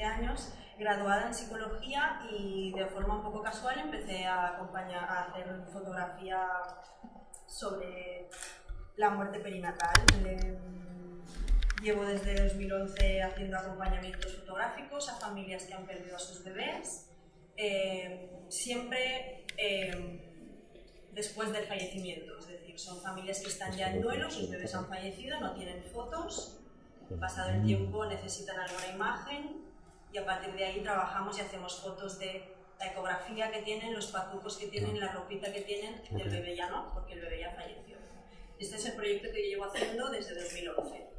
17 años, graduada en psicología y de forma un poco casual empecé a, acompañar, a hacer fotografía sobre la muerte perinatal. Llevo desde 2011 haciendo acompañamientos fotográficos a familias que han perdido a sus bebés, eh, siempre eh, después del fallecimiento, es decir, son familias que están ya en duelo, sus bebés han fallecido, no tienen fotos, pasado el tiempo necesitan alguna imagen y a partir de ahí trabajamos y hacemos fotos de la ecografía que tienen, los patucos que tienen, la ropita que tienen del bebé ya no, porque el bebé ya falleció. Este es el proyecto que yo llevo haciendo desde 2011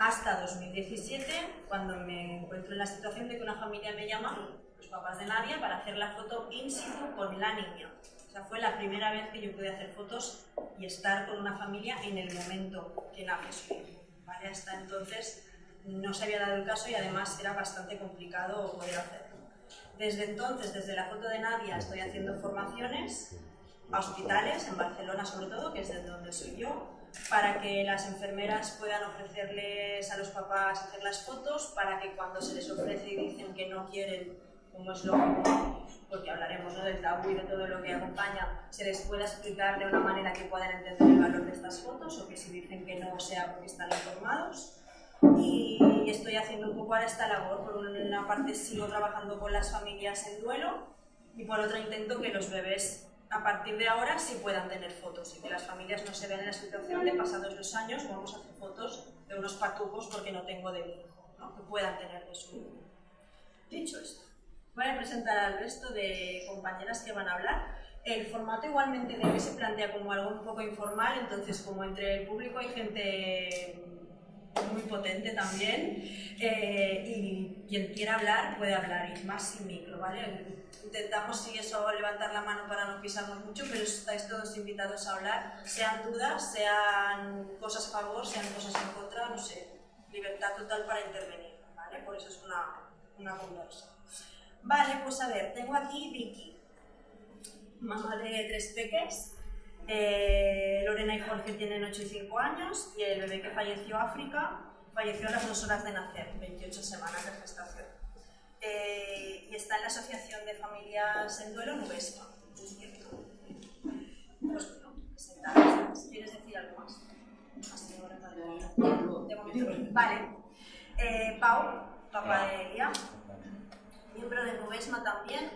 hasta 2017, cuando me encuentro en la situación de que una familia me llama, los papás de Nadia, para hacer la foto in situ con la niña. O sea, fue la primera vez que yo pude hacer fotos y estar con una familia en el momento que nace su hijo. ¿vale? Hasta entonces no se había dado el caso y además era bastante complicado poder hacerlo. Desde entonces, desde la foto de Nadia, estoy haciendo formaciones a hospitales, en Barcelona sobre todo, que es de donde soy yo, para que las enfermeras puedan ofrecerles a los papás hacer las fotos, para que cuando se les ofrece y dicen que no quieren, como es lógico, porque hablaremos ¿no? del tabú y de todo lo que acompaña, se les pueda explicar de una manera que puedan entender el valor de estas fotos o que si dicen que no sea porque están informados. Y estoy haciendo un poco ahora esta labor. Por una parte sigo trabajando con las familias en duelo y por otra intento que los bebés a partir de ahora sí puedan tener fotos y que las familias no se vean en la situación de pasados los años vamos a hacer fotos de unos patujos porque no tengo de mi hijo, ¿no? que puedan tener de su hijo. Dicho esto, Voy a presentar al resto de compañeras que van a hablar. El formato igualmente de hoy se plantea como algo un poco informal, entonces como entre el público hay gente muy potente también eh, y quien quiera hablar puede hablar y más sin micro, ¿vale? Intentamos si eso levantar la mano para no pisarnos mucho, pero estáis todos invitados a hablar, sean dudas, sean cosas a favor, sean cosas en contra, no sé, libertad total para intervenir, ¿vale? Por eso es una, una conversa. Vale, pues a ver, tengo aquí Vicky, mamá de tres peques. Eh, Lorena y Jorge tienen 8 y 5 años y el bebé que falleció África falleció a las dos horas de nacer, 28 semanas de gestación. Eh, y está en la Asociación de Familias en Duelo Nubesma. Pues ¿Quieres decir algo más? Vale. Eh, Pau, papá de Elia miembro de Nubesma también.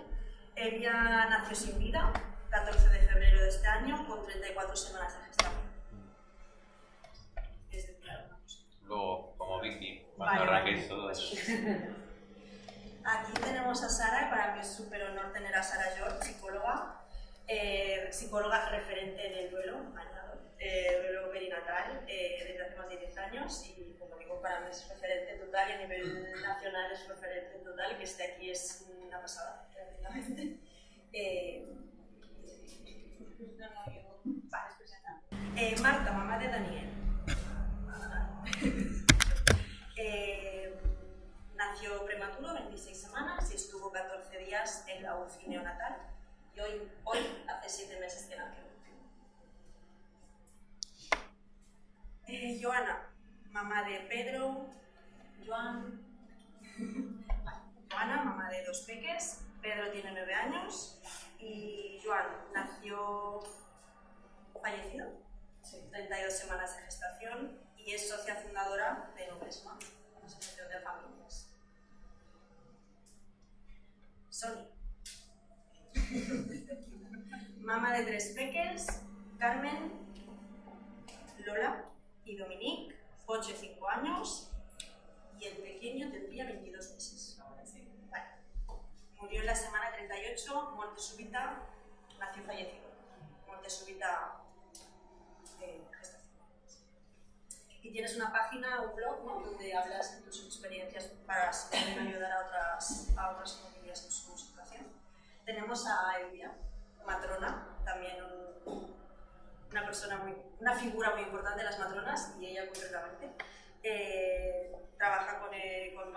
Ella nació sin vida, 14 de febrero de este año, con 34 semanas de gestación. Luego, como Vicky, cuando vale. todo eso. Aquí tenemos a Sara, y para mí es súper honor tener a Sara George, psicóloga, eh, psicóloga referente del duelo, añado, eh, duelo perinatal, eh, desde hace más de 10 años y para mí es referente total y a nivel nacional es referente total, que esté aquí es una pasada, realmente. Eh, Marta, mamá de Daniel. eh, nació prematuro, 26 semanas, y estuvo 14 días en la UCI neonatal. Y hoy, hoy hace 7 meses que nació. Eh, Joana, mamá de Pedro, Joan, Joana, mamá de dos peques, Pedro tiene nueve años y Joan nació fallecido, 32 semanas de gestación y es socia fundadora de Nubesma, una asociación de familias. Sony. mamá de tres peques, Carmen, Lola y Dominique, 8 y 5 años y el pequeño tendría 22 meses. Murió en la semana 38, muerte súbita, nació fallecido. Muerte súbita de gestación. Y tienes una página, un blog, ¿no? donde hablas de tus experiencias para ayudar a otras, a otras familias en su situación. Tenemos a Elvia, matrona, también un, una persona muy, una figura muy importante de las matronas y ella concretamente. Eh, trabaja con, eh, con,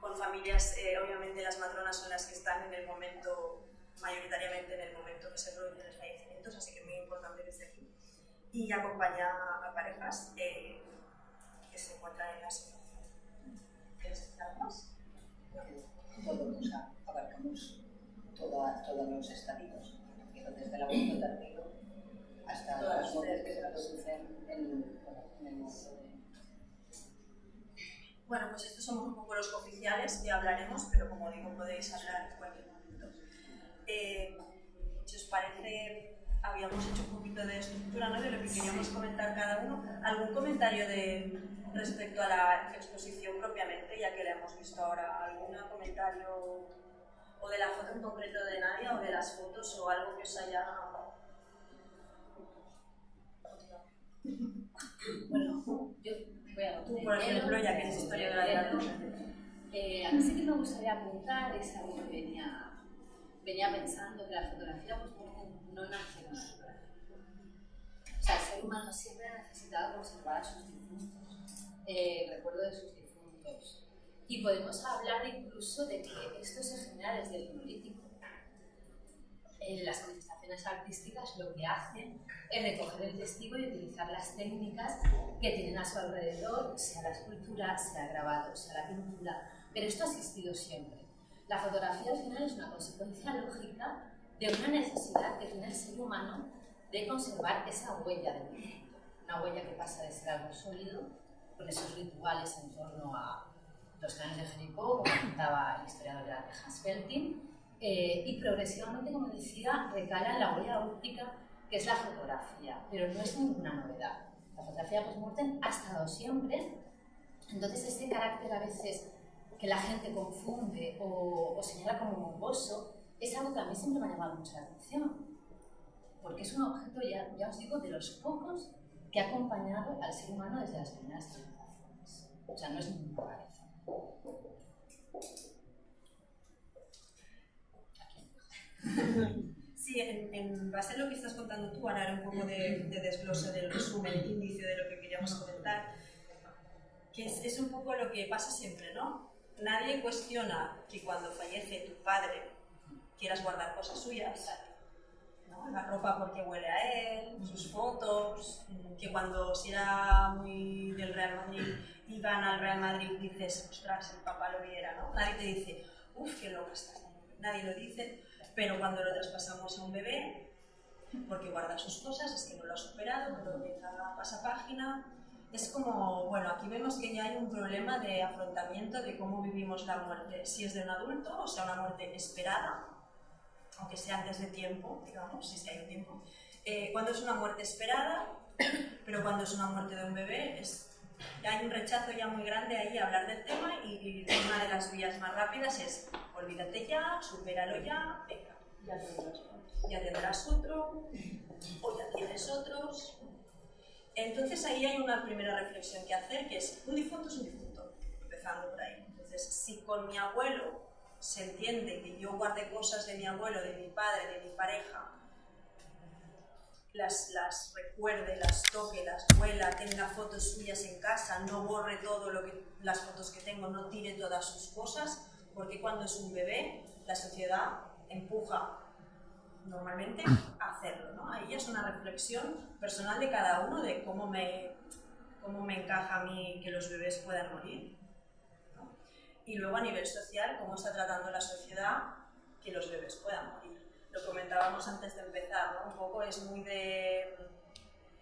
con familias, eh, obviamente las matronas son las que están en el momento, mayoritariamente en el momento que se producen los fallecimientos, así que es muy importante esté aquí. Y acompaña a parejas que se encuentran en la situación. todos abarcamos todos los estadios, desde el aborto tardío hasta las muertes que se producen en, en el mundo. Bueno, pues estos somos un poco los oficiales, ya hablaremos, pero como digo, podéis hablar en cualquier momento. Eh, si os parece, habíamos hecho un poquito de estructura ¿no? de lo que queríamos comentar cada uno. ¿Algún comentario de, respecto a la exposición propiamente, ya que la hemos visto ahora? ¿Algún comentario o de la foto en concreto de Nadia o de las fotos o algo que os haya... Bueno, yo Tú, por ejemplo, ya que eres historiadora de arte. Eh, a mí sí que me gustaría apuntar, es algo que venía, venía pensando, que la fotografía pues, no nace con la fotografía. O sea, el ser humano siempre ha necesitado conservar a sus difuntos, eh, recuerdo de sus difuntos. Y podemos hablar incluso de que esto se genera desde el político. En las manifestaciones artísticas lo que hacen es recoger el testigo y utilizar las técnicas que tienen a su alrededor, sea la escultura, sea el grabado, sea la pintura, pero esto ha existido siempre. La fotografía al final es una consecuencia lógica de una necesidad que tiene el ser humano de conservar esa huella del mundo, una huella que pasa de ser algo sólido, con esos rituales en torno a los clanes de Jericó, como contaba el historiador de la Tejas Feltin, eh, y progresivamente, como decía, recala la huella óptica que es la fotografía, pero no es ninguna novedad. La fotografía post-mortem ha estado siempre, entonces este carácter a veces que la gente confunde o, o señala como morboso, es algo que a mí siempre me ha llamado mucho la atención, porque es un objeto, ya, ya os digo, de los pocos que ha acompañado al ser humano desde las primeras civilizaciones. O sea, no es ninguna rareza. Sí, en, base a lo que estás contando tú, Ana, era un poco de, de desglose del resumen, índice de lo que queríamos comentar, que es, es un poco lo que pasa siempre, ¿no? Nadie cuestiona que cuando fallece tu padre quieras guardar cosas suyas, ¿no? la ropa porque huele a él, sus fotos, que cuando si era muy del Real Madrid gana al Real Madrid dices, ostras, el papá lo viera, ¿no? Nadie te dice, uff, qué loca estás, nadie lo dice, pero cuando lo traspasamos a un bebé, porque guarda sus cosas, es que no lo ha superado, pero empieza a pasar página, es como, bueno, aquí vemos que ya hay un problema de afrontamiento de cómo vivimos la muerte, si es de un adulto, o sea, una muerte esperada, aunque sea antes de tiempo, digamos, si hay un tiempo, eh, cuando es una muerte esperada, pero cuando es una muerte de un bebé, es, hay un rechazo ya muy grande ahí a hablar del tema y, y una de las vías más rápidas es olvídate ya, supéralo ya, venga, ya tendrás, ya tendrás otro, o ya tienes otros. Entonces ahí hay una primera reflexión que hacer, que es, un difunto es un difunto, empezando por ahí. Entonces, si con mi abuelo se entiende que yo guarde cosas de mi abuelo, de mi padre, de mi pareja, las, las recuerde, las toque, las huela, tenga fotos suyas en casa, no borre todo lo que, las fotos que tengo, no tire todas sus cosas, porque cuando es un bebé, la sociedad empuja normalmente a hacerlo. ¿no? Ahí es una reflexión personal de cada uno de cómo me, cómo me encaja a mí que los bebés puedan morir. Y luego a nivel social, cómo está tratando la sociedad que los bebés puedan morir. Lo comentábamos antes de empezar, ¿no? un poco es muy de,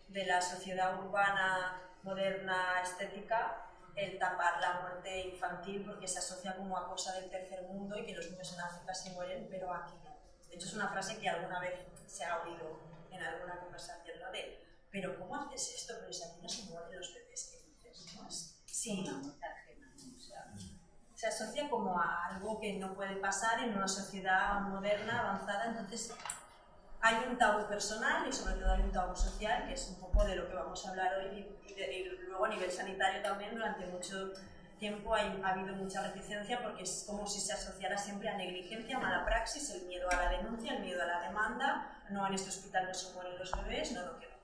de la sociedad urbana, moderna, estética, el tapar la muerte infantil porque se asocia como a cosa del tercer mundo y que los niños en África se mueren, pero aquí no. De hecho, es una frase que alguna vez se ha oído en alguna conversación, ¿no? De, pero ¿cómo haces esto? Pero si aquí no se mueren los bebés, ¿qué dices? ¿no? Sí, se asocia como a algo que no puede pasar en una sociedad moderna, avanzada, entonces hay un tabú personal y sobre todo hay un tabú social, que es un poco de lo que vamos a hablar hoy y, de, y luego a nivel sanitario también durante mucho tiempo hay, ha habido mucha reticencia porque es como si se asociara siempre a negligencia, mala praxis, el miedo a la denuncia, el miedo a la demanda, no en este hospital no se mueren los bebés, no, no quiero.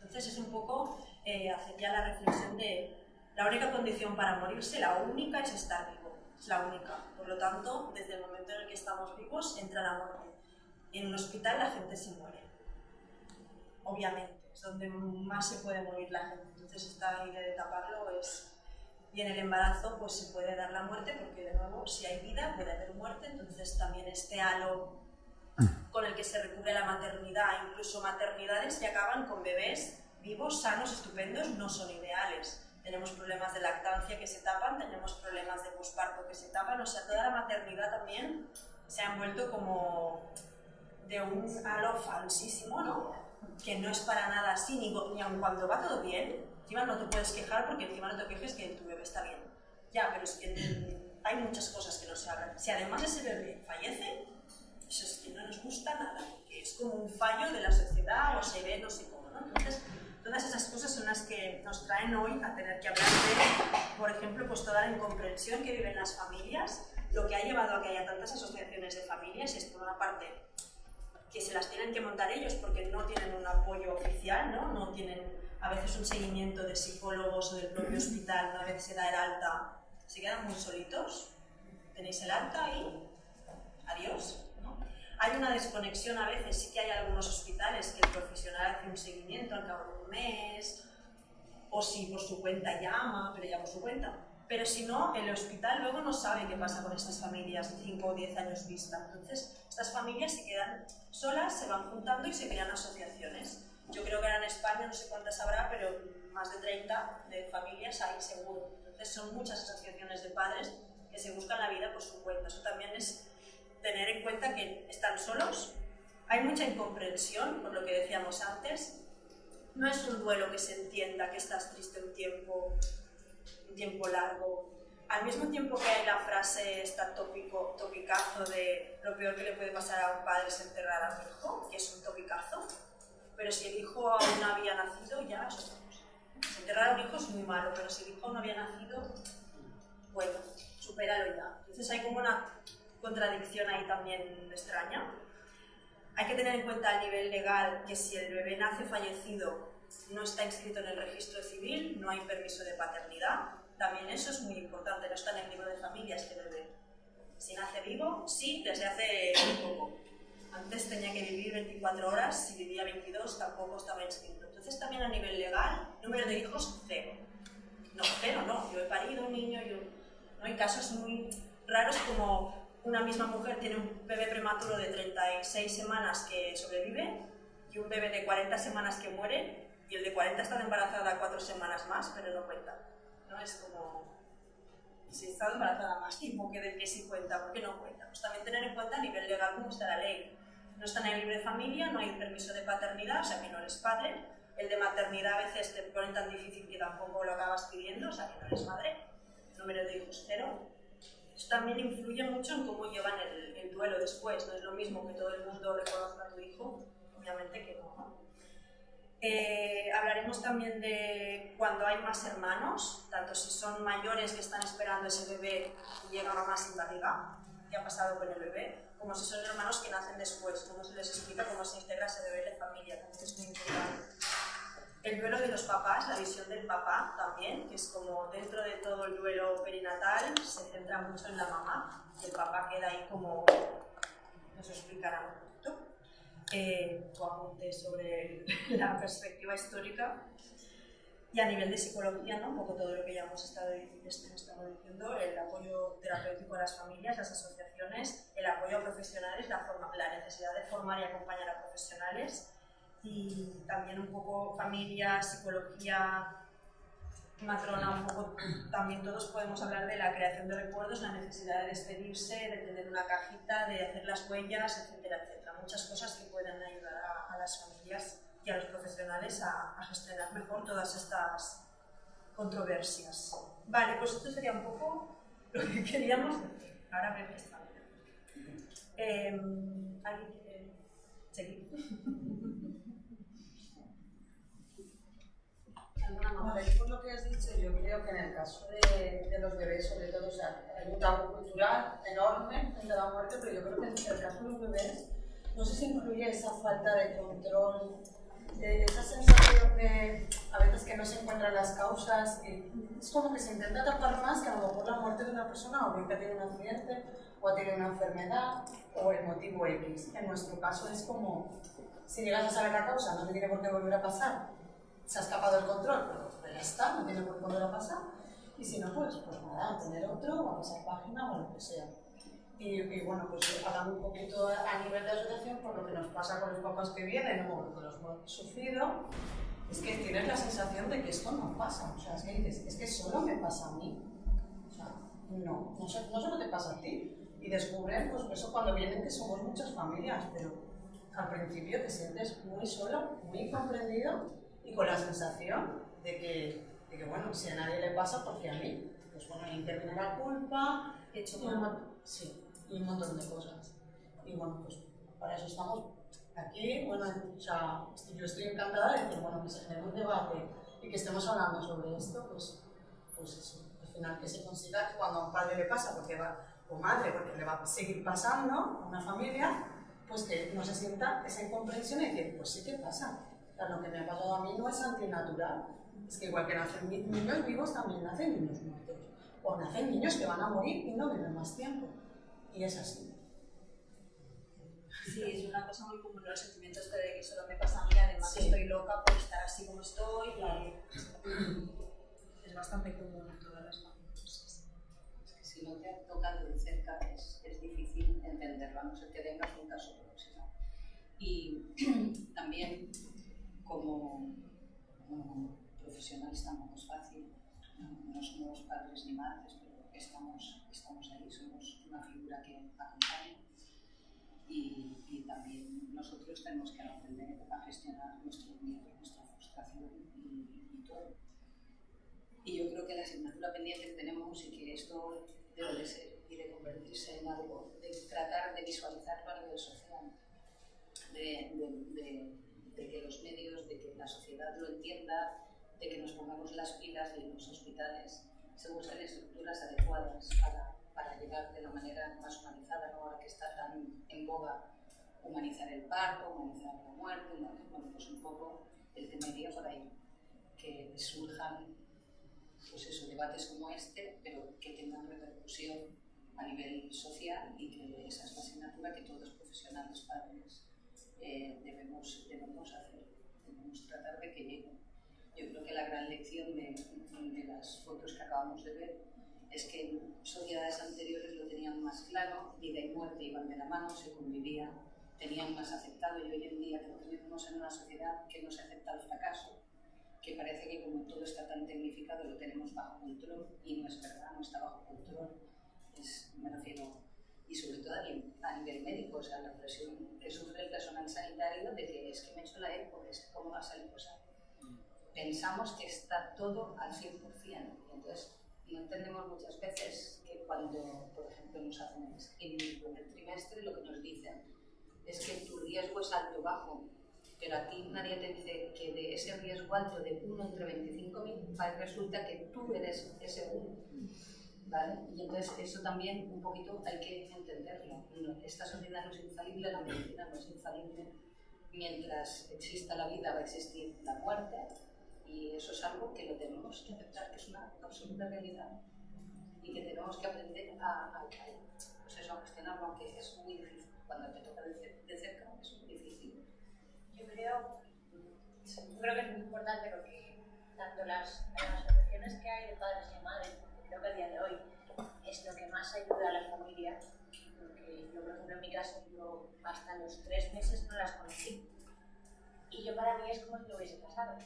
Entonces es un poco eh, hacer ya la reflexión de la única condición para morirse, la única es estar vivo, es la única. Por lo tanto, desde el momento en el que estamos vivos, entra la muerte. En un hospital la gente se muere, obviamente, es donde más se puede morir la gente. Entonces esta idea de taparlo es Y en el embarazo pues se puede dar la muerte porque de nuevo si hay vida puede haber muerte, entonces también este halo con el que se recubre la maternidad, incluso maternidades que acaban con bebés vivos, sanos, estupendos, no son ideales. Tenemos problemas de lactancia que se tapan, tenemos problemas de posparto que se tapan, o sea, toda la maternidad también se ha envuelto como de un halo falsísimo, ¿no? Que no es para nada ni, ni aun cuando va todo bien, encima no te puedes quejar porque encima no te quejes que tu bebé está bien. Ya, pero es que hay muchas cosas que no se hablan. Si además ese bebé fallece, eso es que no nos gusta nada, que es como un fallo de la sociedad o se ve no sé cómo, ¿no? Entonces, todas esas cosas son las que nos traen hoy a tener que hablar de, por ejemplo, pues toda la incomprensión que viven las familias, lo que ha llevado a que haya tantas asociaciones de familias, es por una parte que se las tienen que montar ellos porque no tienen un apoyo oficial, ¿no? no tienen a veces un seguimiento de psicólogos o del propio hospital, una vez se da el alta, se quedan muy solitos, tenéis el alta y adiós. Hay una desconexión a veces, sí que hay algunos hospitales que el profesional hace un seguimiento al cabo de un mes, o si por su cuenta llama, pero ya por su cuenta. Pero si no, el hospital luego no sabe qué pasa con estas familias 5 o 10 años vista. Entonces, estas familias se quedan solas, se van juntando y se crean asociaciones. Yo creo que ahora en España, no sé cuántas habrá, pero más de 30 de familias hay seguro. Entonces, son muchas asociaciones de padres que se buscan la vida por su cuenta. Eso también es tener en cuenta que están solos, hay mucha incomprensión, por lo que decíamos antes, no es un duelo que se entienda que estás triste un tiempo, un tiempo largo. Al mismo tiempo que hay la frase, esta tópico, topicazo de lo peor que le puede pasar a un padre es enterrar a un hijo, que es un topicazo, pero si el hijo aún no había nacido, ya es otra cosa. Enterrar a un hijo es muy malo, pero si el hijo no había nacido, bueno, supéralo ya. Entonces hay como una contradicción ahí también extraña. Hay que tener en cuenta a nivel legal que si el bebé nace fallecido, no está inscrito en el registro civil, no hay permiso de paternidad. También eso es muy importante, no está en el libro de familias que bebé. Si nace vivo, sí, desde hace poco. Antes tenía que vivir 24 horas, si vivía 22 tampoco estaba inscrito. Entonces también a nivel legal, número de hijos, cero. No, cero no, yo he parido un niño, yo... no hay casos muy raros como una misma mujer tiene un bebé prematuro de 36 semanas que sobrevive y un bebé de 40 semanas que muere y el de 40 está embarazada cuatro semanas más, pero no cuenta. ¿no? Es como, si ha estado embarazada más tiempo que de que sí cuenta, ¿por qué no cuenta? Pues también tener en cuenta a nivel legal cómo está la ley. No está en el libre familia, no hay permiso de paternidad, o sea que no eres padre. El de maternidad a veces te ponen tan difícil que tampoco lo acabas pidiendo, o sea que no eres madre. Número de hijos cero eso también influye mucho en cómo llevan el, duelo después. No es lo mismo que todo el mundo reconozca a tu hijo, obviamente que no. Eh, hablaremos también de cuando hay más hermanos, tanto si son mayores que están esperando ese bebé y llega mamá sin barriga, qué ha pasado con el bebé, como si son hermanos que nacen después, cómo se les explica cómo se integra ese bebé en la familia, también es muy importante. El duelo de los papás, la visión del papá también, que es como dentro de todo el duelo perinatal se centra mucho en la mamá, el papá queda ahí como, nos explicará eh, tu sobre la perspectiva histórica y a nivel de psicología, ¿no? un poco todo lo que ya hemos estado, estado diciendo, el apoyo terapéutico a las familias, las asociaciones, el apoyo a profesionales, la, forma, la necesidad de formar y acompañar a profesionales, y también un poco familia, psicología, matrona, un poco también todos podemos hablar de la creación de recuerdos, la necesidad de despedirse, de tener una cajita, de hacer las huellas, etcétera, etcétera. Muchas cosas que pueden ayudar a, las familias y a los profesionales a, gestionar mejor todas estas controversias. Vale, pues esto sería un poco lo que queríamos decir. Ahora está bien. Eh, ¿Alguien quiere seguir? por lo que has dicho, yo creo que en el caso de, de los bebés, sobre todo, o sea, hay un tabú cultural enorme en la muerte, pero yo creo que en el caso de los bebés, no sé si incluye esa falta de control, de esa sensación de a veces que no se encuentran las causas, y es como que se intenta tapar más que a lo mejor la muerte de una persona o bien que tiene un accidente o tiene una enfermedad o el motivo X. En nuestro caso es como, si llegas a saber la causa, no te tiene por qué volver a pasar, se ha escapado el control, pero ya está, no tiene por qué volver a pasar. y si no, pues, pues nada, tener otro o a pasar página o lo que sea. Y, y, bueno, pues hablando un poquito a nivel de asociación, por lo que nos pasa con los papás que vienen o los que hemos sufrido, es que tienes la sensación de que esto no pasa. O sea, es que dices, es que solo me pasa a mí. O sea, no, no, no solo te pasa a ti. Y descubren, pues eso cuando vienen que somos muchas familias, pero al principio te sientes muy solo, muy comprendido y con la sensación de que, de que bueno, si a nadie le pasa, ¿por qué a mí? Pues bueno, interviene la culpa, He hecho y un, mon- sí, y un montón de cosas. Y bueno, pues para eso estamos aquí. Bueno, o sea, yo estoy encantada de que, bueno, que se genere un debate y que estemos hablando sobre esto, pues, pues eso, al final que se consiga que cuando a un padre le pasa, porque va, o madre, porque le va a seguir pasando a una familia, pues que no se sienta esa incomprensión y decir, pues sí que pasa. Lo que me ha pasado a mí no es antinatural. Es que igual que nacen ni- niños vivos, también nacen niños muertos. O nacen niños que van a morir y no viven más tiempo. Y es así. Sí, es una cosa muy común, los sentimientos este de que solo me pasa a mí, además Sí. estoy loca por estar así como estoy. Claro. y Es bastante común en todas las familias. Es que si no te ha tocado de cerca es, es difícil entenderlo, a no ser que tengas un caso próximo. Y también como, como profesionales tampoco es fácil, no, somos padres ni madres, pero estamos, estamos ahí, somos una figura que acompaña. Y, también nosotros tenemos que aprender a gestionar nuestro miedo, nuestra frustración y, todo. Y yo creo que la asignatura pendiente que tenemos y que esto debe de ser y de convertirse en algo, de tratar de visualizarlo a nivel social, de, los medios, de que la sociedad lo entienda, de que nos pongamos las pilas en los hospitales se busquen estructuras adecuadas para, para llegar de la manera más humanizada, ¿no? ahora que está tan en boga humanizar el parto, humanizar la muerte, bueno, pues un poco el tema por ahí, que surjan pues eso, debates como este, pero que tengan repercusión a nivel social y que esa es la asignatura que todos los profesionales padres eh, debemos, debemos hacer, debemos tratar de que llegue. Yo creo que la gran lección de, de las fotos que acabamos de ver es que en sociedades anteriores lo tenían más claro, vida y muerte iban de la mano, se convivía, tenían más aceptado y hoy en día creo que vivimos en una sociedad que no se acepta el fracaso, que parece que como todo está tan tecnificado lo tenemos bajo control y no es verdad, no está bajo control. Es, me refiero, y sobre todo a nivel, médico, o sea, la presión que sufre el personal sanitario de que es que me he hecho la ECO, es que cómo va a salir cosa. Pensamos que está todo al 100%, y entonces no entendemos muchas veces que cuando, por ejemplo, nos hacen en el primer trimestre lo que nos dicen es que tu riesgo es alto o bajo, pero a ti nadie te dice que de ese riesgo alto de 1 entre 25.000 resulta que tú eres ese 1. ¿Vale? Y entonces eso también un poquito hay que entenderlo. Esta sociedad no es infalible, la medicina no es infalible. Mientras exista la vida va a existir la muerte y eso es algo que lo tenemos que aceptar, que es una absoluta realidad y que tenemos que aprender a, a, pues eso, a gestionarlo, aunque es muy difícil. Cuando te toca de, cer- de cerca es muy difícil. Yo creo, yo creo que es muy importante porque tanto las, las asociaciones que hay de padres y madres, creo que a día de hoy es lo que más ayuda a las familias, porque yo, por ejemplo, en mi caso, yo hasta los tres meses no las conocí. Y yo para mí es como si no hubiese pasado.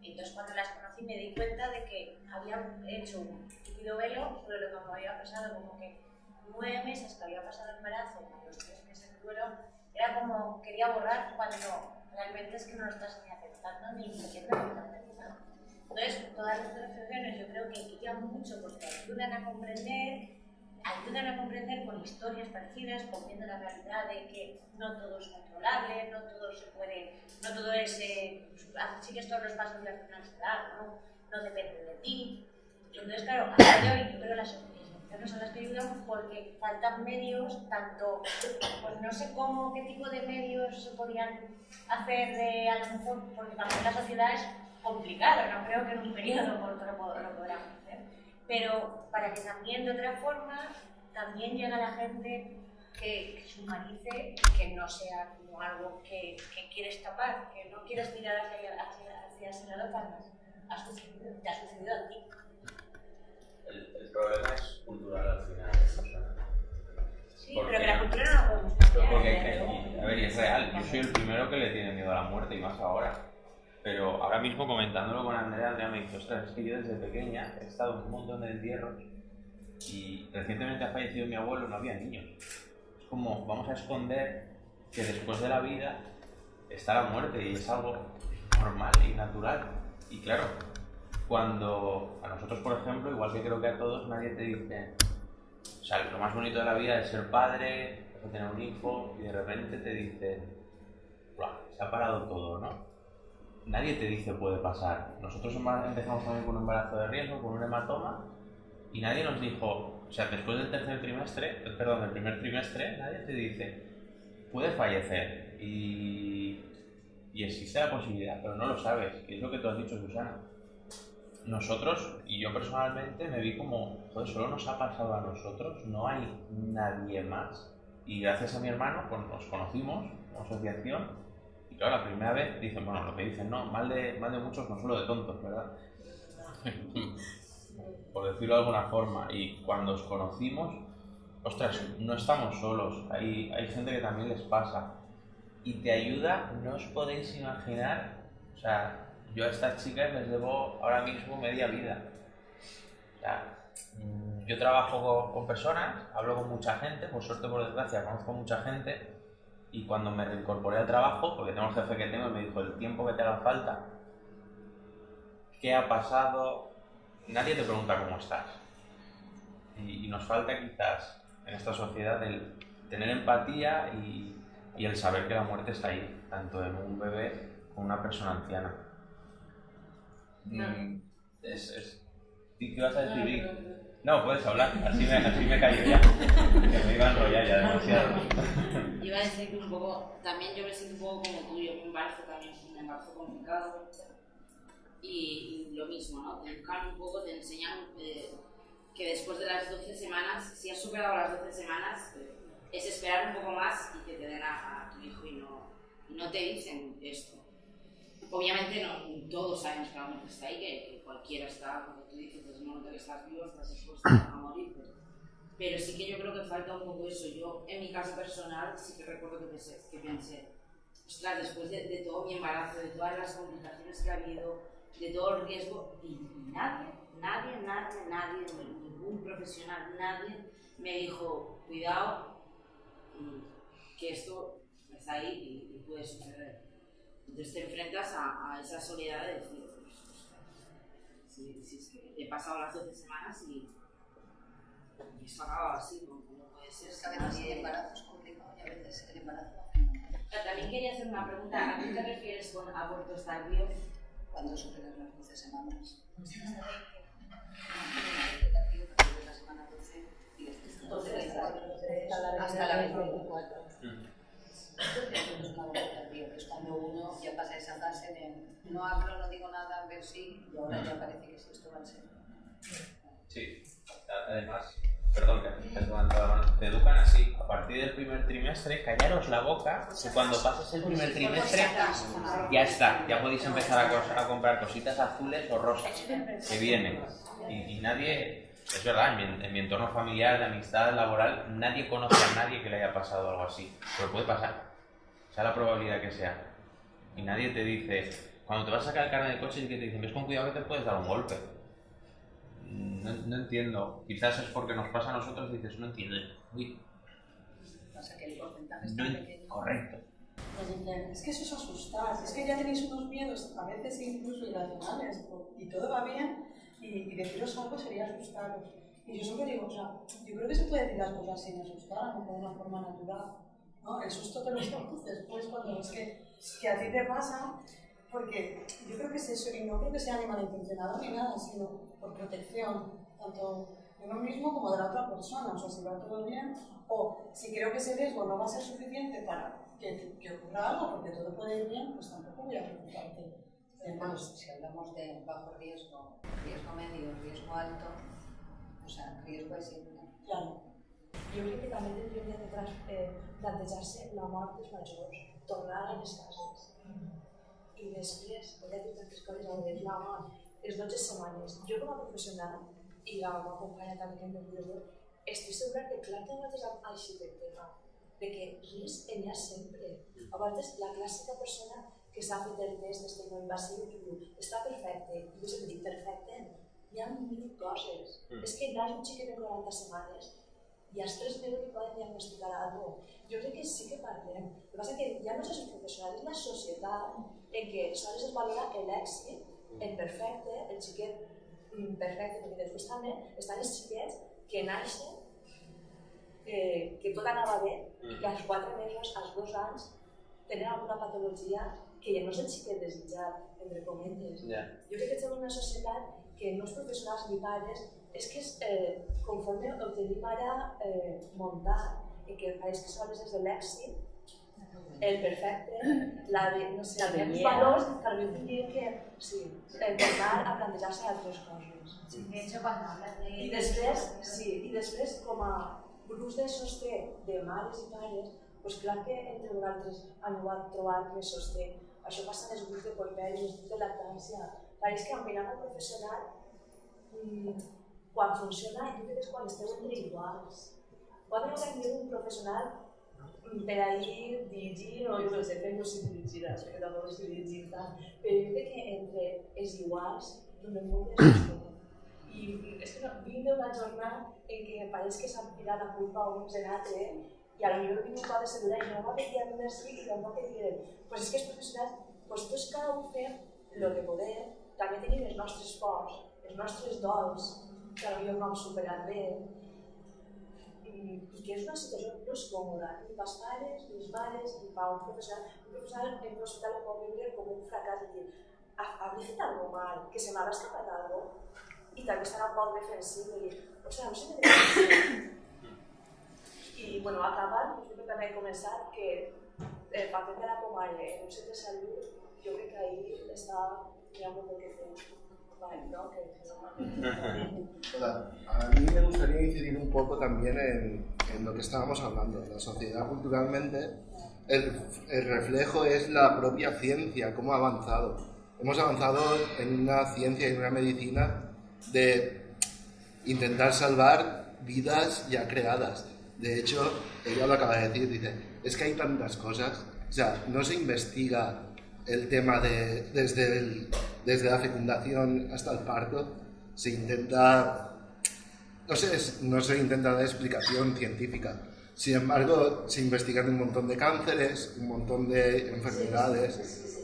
Y entonces cuando las conocí me di cuenta de que había hecho un líquido velo sobre lo que me había pasado, como que nueve meses que había pasado el embarazo, los tres meses de duelo, era como quería borrar cuando realmente es que no lo estás ni aceptando ni entendiendo ni nada. Entonces, todas las asociaciones yo creo que guían mucho porque ayudan a comprender, ayudan a comprender con historias parecidas, viendo la realidad de que no todo es controlable, no todo se puede, no todo es, eh, sigues todos los pasos y al final se da, ¿no? no depende de ti. Entonces, claro, a de hoy yo creo que las asociaciones son las que ayudan porque faltan medios, tanto, pues no sé cómo, qué tipo de medios se podrían hacer de, a lo mejor, porque también la sociedad es complicada, no creo que en un periodo corto lo, pod- lo podamos hacer, pero para que también de otra forma también llegue a la gente que, que se humanice que no sea como algo que, que quieres tapar, que no quieres mirar hacia, hacia, hacia ese lado cuando te ha sucedido a ti. El, el problema es cultural al final. Sí, ¿Por pero que la cultura no la podemos cambiar. porque, ¿eh? a ver, y es real, yo soy el primero que le tiene miedo a la muerte y más ahora. Pero ahora mismo comentándolo con Andrea, Andrea me dice, ostras, es que yo desde pequeña he estado en un montón de entierros y recientemente ha fallecido mi abuelo, no había niños. Es como, vamos a esconder que después de la vida está la muerte y es algo normal y natural. Y claro, cuando a nosotros, por ejemplo, igual que creo que a todos, nadie te dice, o sea, lo más bonito de la vida es ser padre, es tener un hijo y de repente te dicen, "Buah, se ha parado todo, ¿no? Nadie te dice puede pasar. Nosotros empezamos también con un embarazo de riesgo, con un hematoma, y nadie nos dijo, o sea, después del tercer trimestre, eh, perdón, del primer trimestre, nadie te dice, puede fallecer y, y existe la posibilidad, pero no lo sabes, que es lo que tú has dicho, Susana. Nosotros, y yo personalmente, me vi como, joder, solo nos ha pasado a nosotros, no hay nadie más. Y gracias a mi hermano, pues nos conocimos asociación, claro, la primera vez dicen, bueno, lo que dicen, no, mal de, mal de muchos, consuelo de tontos, ¿verdad? Por decirlo de alguna forma. Y cuando os conocimos, ostras, no estamos solos, hay, hay gente que también les pasa. Y te ayuda, no os podéis imaginar, o sea, yo a estas chicas les debo ahora mismo media vida. O sea, mm, yo trabajo con, con personas, hablo con mucha gente, por suerte por desgracia conozco mucha gente, y cuando me reincorporé al trabajo, porque tengo el jefe que tengo y me dijo el tiempo que te haga falta, qué ha pasado, nadie te pregunta cómo estás. Y, y nos falta quizás en esta sociedad el tener empatía y, y el saber que la muerte está ahí, tanto en un bebé como en una persona anciana. Mm, es, es... ¿Y ¿Qué vas a decir? No, puedes hablar, así me, así me callo ya. Que me iba a enrollar ya demasiado. Iba a decir que un poco, también yo me siento un poco como tú, yo mi embarazo también un embarazo complicado. Y, y lo mismo, ¿no? Te educan un poco, te enseñan eh, que después de las 12 semanas, si has superado las 12 semanas, es esperar un poco más y que te den a, a tu hijo y no, no te dicen esto. Obviamente no, todos sabemos que la muerte está ahí, que, que cualquiera está, como tú dices, desde el momento que estás vivo estás expuesto a morir, pero sí que yo creo que falta un poco eso. Yo, en mi caso personal, sí que recuerdo que pensé, que pensé ostras, después de, de todo mi embarazo, de todas las complicaciones que ha habido, de todo el riesgo, y nadie, nadie, nadie, nadie, ningún profesional, nadie me dijo, cuidado, y que esto está ahí y, y puede suceder. Entonces te enfrentas a, a esa soledad de decir, si, si es que he pasado las 12 semanas y y eso acaba así, ¿no? ¿Cómo puede ser? Es que a veces el embarazo es complicado y a veces el embarazo. Ah, También quería hacer una pregunta. ¿A qué te refieres con abortos tardíos? Cuando superas las 12 semanas. la semana 12 y después hasta la 24. Es que cuando uno ya pasa esa fase de no hablo, no digo nada, a ver si, y ahora ya parece que sí, esto va en serio. Sí, además, perdón, que levantado la mano. Te educan así, a partir del primer trimestre, callaros la boca, y cuando pases el primer trimestre, ya está, ya podéis empezar a, a comprar cositas azules o rosas, que vienen. Y, y nadie, es verdad, en mi, en mi entorno familiar, de amistad, laboral, nadie conoce a nadie que le haya pasado algo así, pero puede pasar, sea la probabilidad que sea. Y nadie te dice, cuando te vas a sacar el carnet de coche y que te dicen, ves con cuidado que te puedes dar un golpe. No, no entiendo. Quizás es porque nos pasa a nosotros y dices, no entiendo. Uy, Pasa que el porcentaje es no pequeño. correcto. Dicen, es que eso es asustar, es que ya tenéis unos miedos, a veces incluso irracionales, o- y todo va bien, y, y deciros algo sería asustaros. Y yo siempre digo, o sea, yo creo que se puede decir las cosas sin asustar, no de una forma natural. ¿No? El susto te lo llevas después cuando ves que, que a ti te pasa, porque yo creo que es eso, y no creo que sea ni malintencionado ni nada, sino por protección, tanto de uno mismo como de la otra persona. O sea, si va todo bien, o si creo que ese riesgo no va a ser suficiente para que, que ocurra algo, porque todo puede ir bien, pues tampoco voy a preocuparte. Además, si hablamos de bajo riesgo, riesgo medio, riesgo alto, o sea, riesgo es siempre. Claro. Jo crec que també tindríem de eh, plantejar-se la mort dels majors, tornar a les cases. I després, a dir tantes coses, a dir la mort, les 12 setmanes. Jo com a professional i la meva companya també que em ve estic segura que clar que a vegades així de tema, de que risc n'hi ha sempre. A vegades la clàssica persona que s'ha fet el test d'estigma invasiu i diu està perfecte, i jo sempre dic perfecte, hi ha mil coses. Mm. És que naix un xiquet de 40 setmanes i als 3 mesos poden diagnosticar alguna cosa. Jo crec que sí que parlem. El que passa que ja no és el professional, és la societat en què sols es valora l'èxit, el perfecte, el xiquet mm, perfecte, perquè després també estan els xiquets que naixen eh, que tot anava bé i que als 4 mesos, als 2 anys, tenen alguna patologia que ja no és el xiquet desitjat, entre cometes. Ja. Jo crec que estem en una societat que no els professionals ni pares és que és, eh, conforme ho tenim ara eh, muntat i que pareix que sols és de l'èxit, el perfecte, la, de, no sé, La els valors, que jo diria que sí, el tornar a plantejar-se altres coses. Hecho, cuando hablas de... I després, sí, i després com a grups de sostre de mares i pares, doncs clar que entre vosaltres han anat trobant que sosté. Això passa en els grups de porperi, els grups de lactància. Pareix que amb el professional, mm, quan funciona, jo crec que és quan esteu iguals. Pot haver tingut un professional mm, per ahir dirigir, o jo no sé, no sé dirigir, perquè tampoc no sé dirigir tant, però jo crec que entre els iguals donem molt de sostre. I és que no, vinc d'una jornada en què pareix que s'han tirat la culpa uns en altres i a la millor vinc un cop de seguretat i no va pedir a una sí i tampoc que diuen pues és que els professionals, pues tots cada un fem el que podem, també tenim els nostres pors, els nostres dols, que potser no hem superat bé, i, que és una situació no és còmoda, ni pels pares, ni les mares, ni per un professional. Un professional en un hospital ho pot viure com un fracàs dir, "Ha- habré fet algo mal, que se m'haurà escapat algo, i també serà un poc defensiu dir, o sigui, no sé què I, bueno, acabant, jo crec que també he començat que el paper de la comanya en un centre de salut, jo crec que ahí està, hi ha molt que. Vale, no? Que, que a mí me gustaría incidir un poco también en, en lo que estábamos hablando. La sociedad culturalmente, el, el reflejo es la propia ciencia, cómo ha avanzado. Hemos avanzado en una ciencia y en una medicina de intentar salvar vidas ya creadas. De hecho, ella lo acaba de decir, dice, es que hay tantas cosas, o sea, no se investiga el tema de, desde, el- desde la fecundación hasta el parto, se intenta, no sé, no se intenta dar explicación científica. Sin embargo, se investigan un montón de cánceres, un montón de enfermedades.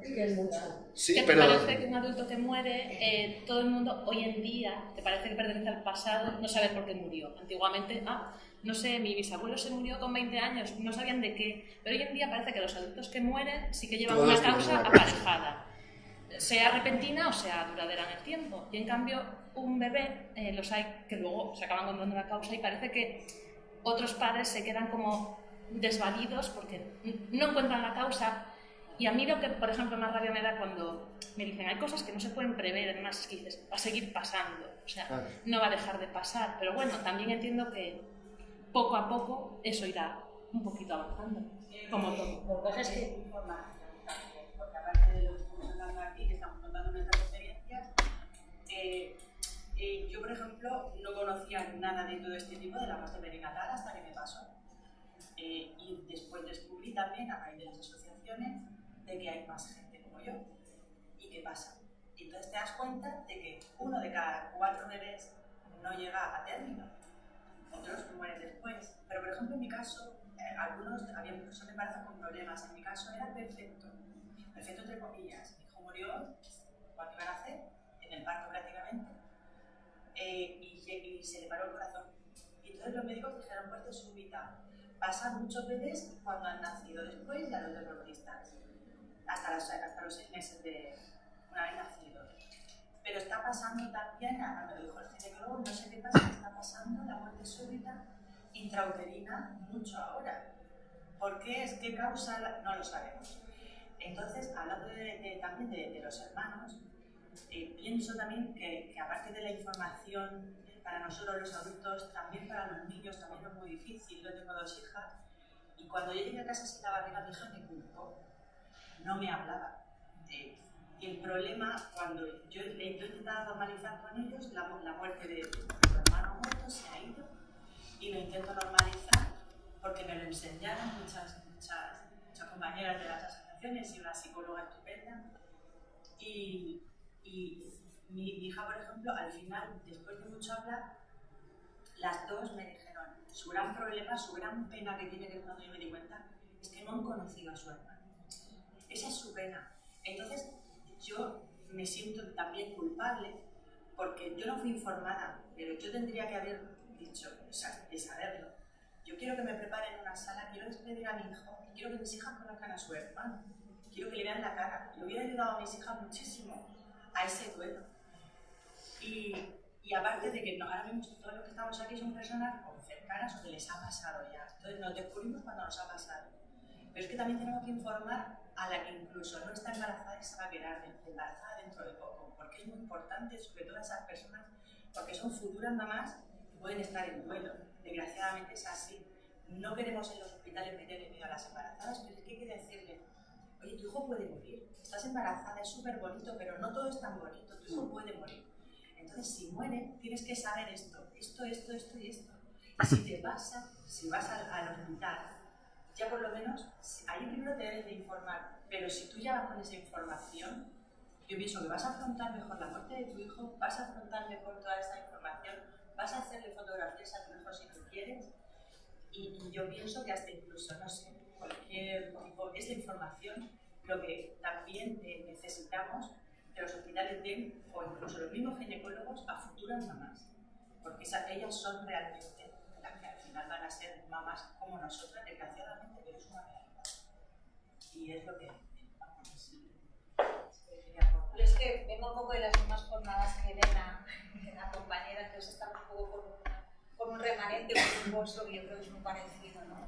Es que es mucho. Sí, que te pero parece que un adulto que muere, eh, todo el mundo hoy en día, te parece que pertenece al pasado, no saber por qué murió. Antiguamente, ah, no sé, mi bisabuelo se murió con 20 años, no sabían de qué. Pero hoy en día parece que los adultos que mueren sí que llevan Todos una causa. aparejada, sea repentina o sea duradera en el tiempo. Y en cambio, un bebé, eh, los hay que luego se acaban encontrando una causa y parece que otros padres se quedan como desvalidos porque no encuentran la causa. Y a mí lo que, por ejemplo, más rabia me da cuando me dicen hay cosas que no se pueden prever, además es que dices, va a seguir pasando, o sea, Claro. no va a dejar de pasar. Pero bueno, también entiendo que poco a poco eso irá un poquito avanzando, como todo. Por cosas que... información también, porque aparte de lo que estamos hablando aquí, que estamos contando nuestras experiencias, eh, eh, yo, por ejemplo, no conocía nada de todo este tipo de la parte perinatal hasta que me pasó. Eh, y después descubrí también, a raíz de las asociaciones, de que hay más gente como yo. ¿Y qué pasa? Y entonces te das cuenta de que uno de cada cuatro bebés no llega a término. Otros mueren después. Pero, por ejemplo, en mi caso, eh, algunos había muchos embarazos con problemas. En mi caso era perfecto. Perfecto entre comillas. Mi hijo murió cuando iba a nacer, en el parto prácticamente. Eh, y, y se le paró el corazón. Y entonces los médicos dijeron muerte súbita. Pasan muchos bebés cuando han nacido después ya los deportistas. Hasta los, hasta los seis meses de una vez nacido. Pero está pasando también, ahora me lo dijo el ginecólogo, no sé qué pasa, está pasando la muerte súbita intrauterina mucho ahora. ¿Por qué es? ¿Qué causa? No lo sabemos. Entonces, hablando de- de- también de, de los hermanos, eh, pienso también que, que aparte de la información para nosotros los adultos, también para los niños también es muy difícil. Yo tengo dos hijas y cuando yo llegué a casa sin la barriga, mi hija me culpó. No me hablaba. Eh, tiene el problema, cuando yo, yo he intentado normalizar con ellos la, muerte de tu hermano muerto, se ha ido, y lo intento normalizar porque me lo enseñaron muchas, muchas, compañeras de las asociaciones y una psicóloga estupenda. Y, y mi, mi hija, por ejemplo, al final, después de mucho hablar, las dos me dijeron, su gran problema, su gran pena que tiene que cuando yo me di cuenta, es que no han conocido a su hermano. Esa es su pena. Entonces, yo me siento también culpable porque yo no fui informada, pero yo tendría que haber dicho, o sea, de saberlo. Yo quiero que me preparen una sala, quiero despedir a mi hijo, quiero que mis hijas conozcan a su hermano, quiero que le vean la cara. Le hubiera ayudado a mis hijas muchísimo a ese duelo. Y, y aparte de que ahora mismo todos los que estamos aquí son personas cercanas o que les ha pasado ya. Entonces nos descubrimos cuando nos ha pasado. Pero es que también tenemos que informar a la que incluso no está embarazada y se va a quedar embarazada dentro de poco, porque es muy importante, sobre todo a esas personas, porque son futuras mamás que pueden estar en duelo. Desgraciadamente es así. No queremos en los hospitales meter miedo a las embarazadas, pero es que hay que decirle, oye, tu hijo puede morir, estás embarazada, es súper bonito, pero no todo es tan bonito, tu hijo puede morir. Entonces, si muere, tienes que saber esto, esto, esto, esto y esto. Y si te pasa, si vas al, al hospital, ya por lo menos, ahí primero te debes de informar, pero si tú ya vas con esa información, yo pienso que vas a afrontar mejor la muerte de tu hijo, vas a afrontar mejor toda esta información, vas a hacerle fotografías a tu hijo si tú quieres, y, yo pienso que hasta incluso, no sé, cualquier tipo, esta información, lo que también necesitamos que los hospitales den, o incluso los mismos ginecólogos, a futuras mamás, porque esas, ellas son realmente final van a ser mamás como nosotras, desgraciadamente, pero es una realidad. Y es lo que vamos. Pero es que vengo un poco de las mismas jornadas que Elena, la compañera, entonces estamos un poco con, con un remanente, un pozo que yo creo que es muy parecido, ¿no?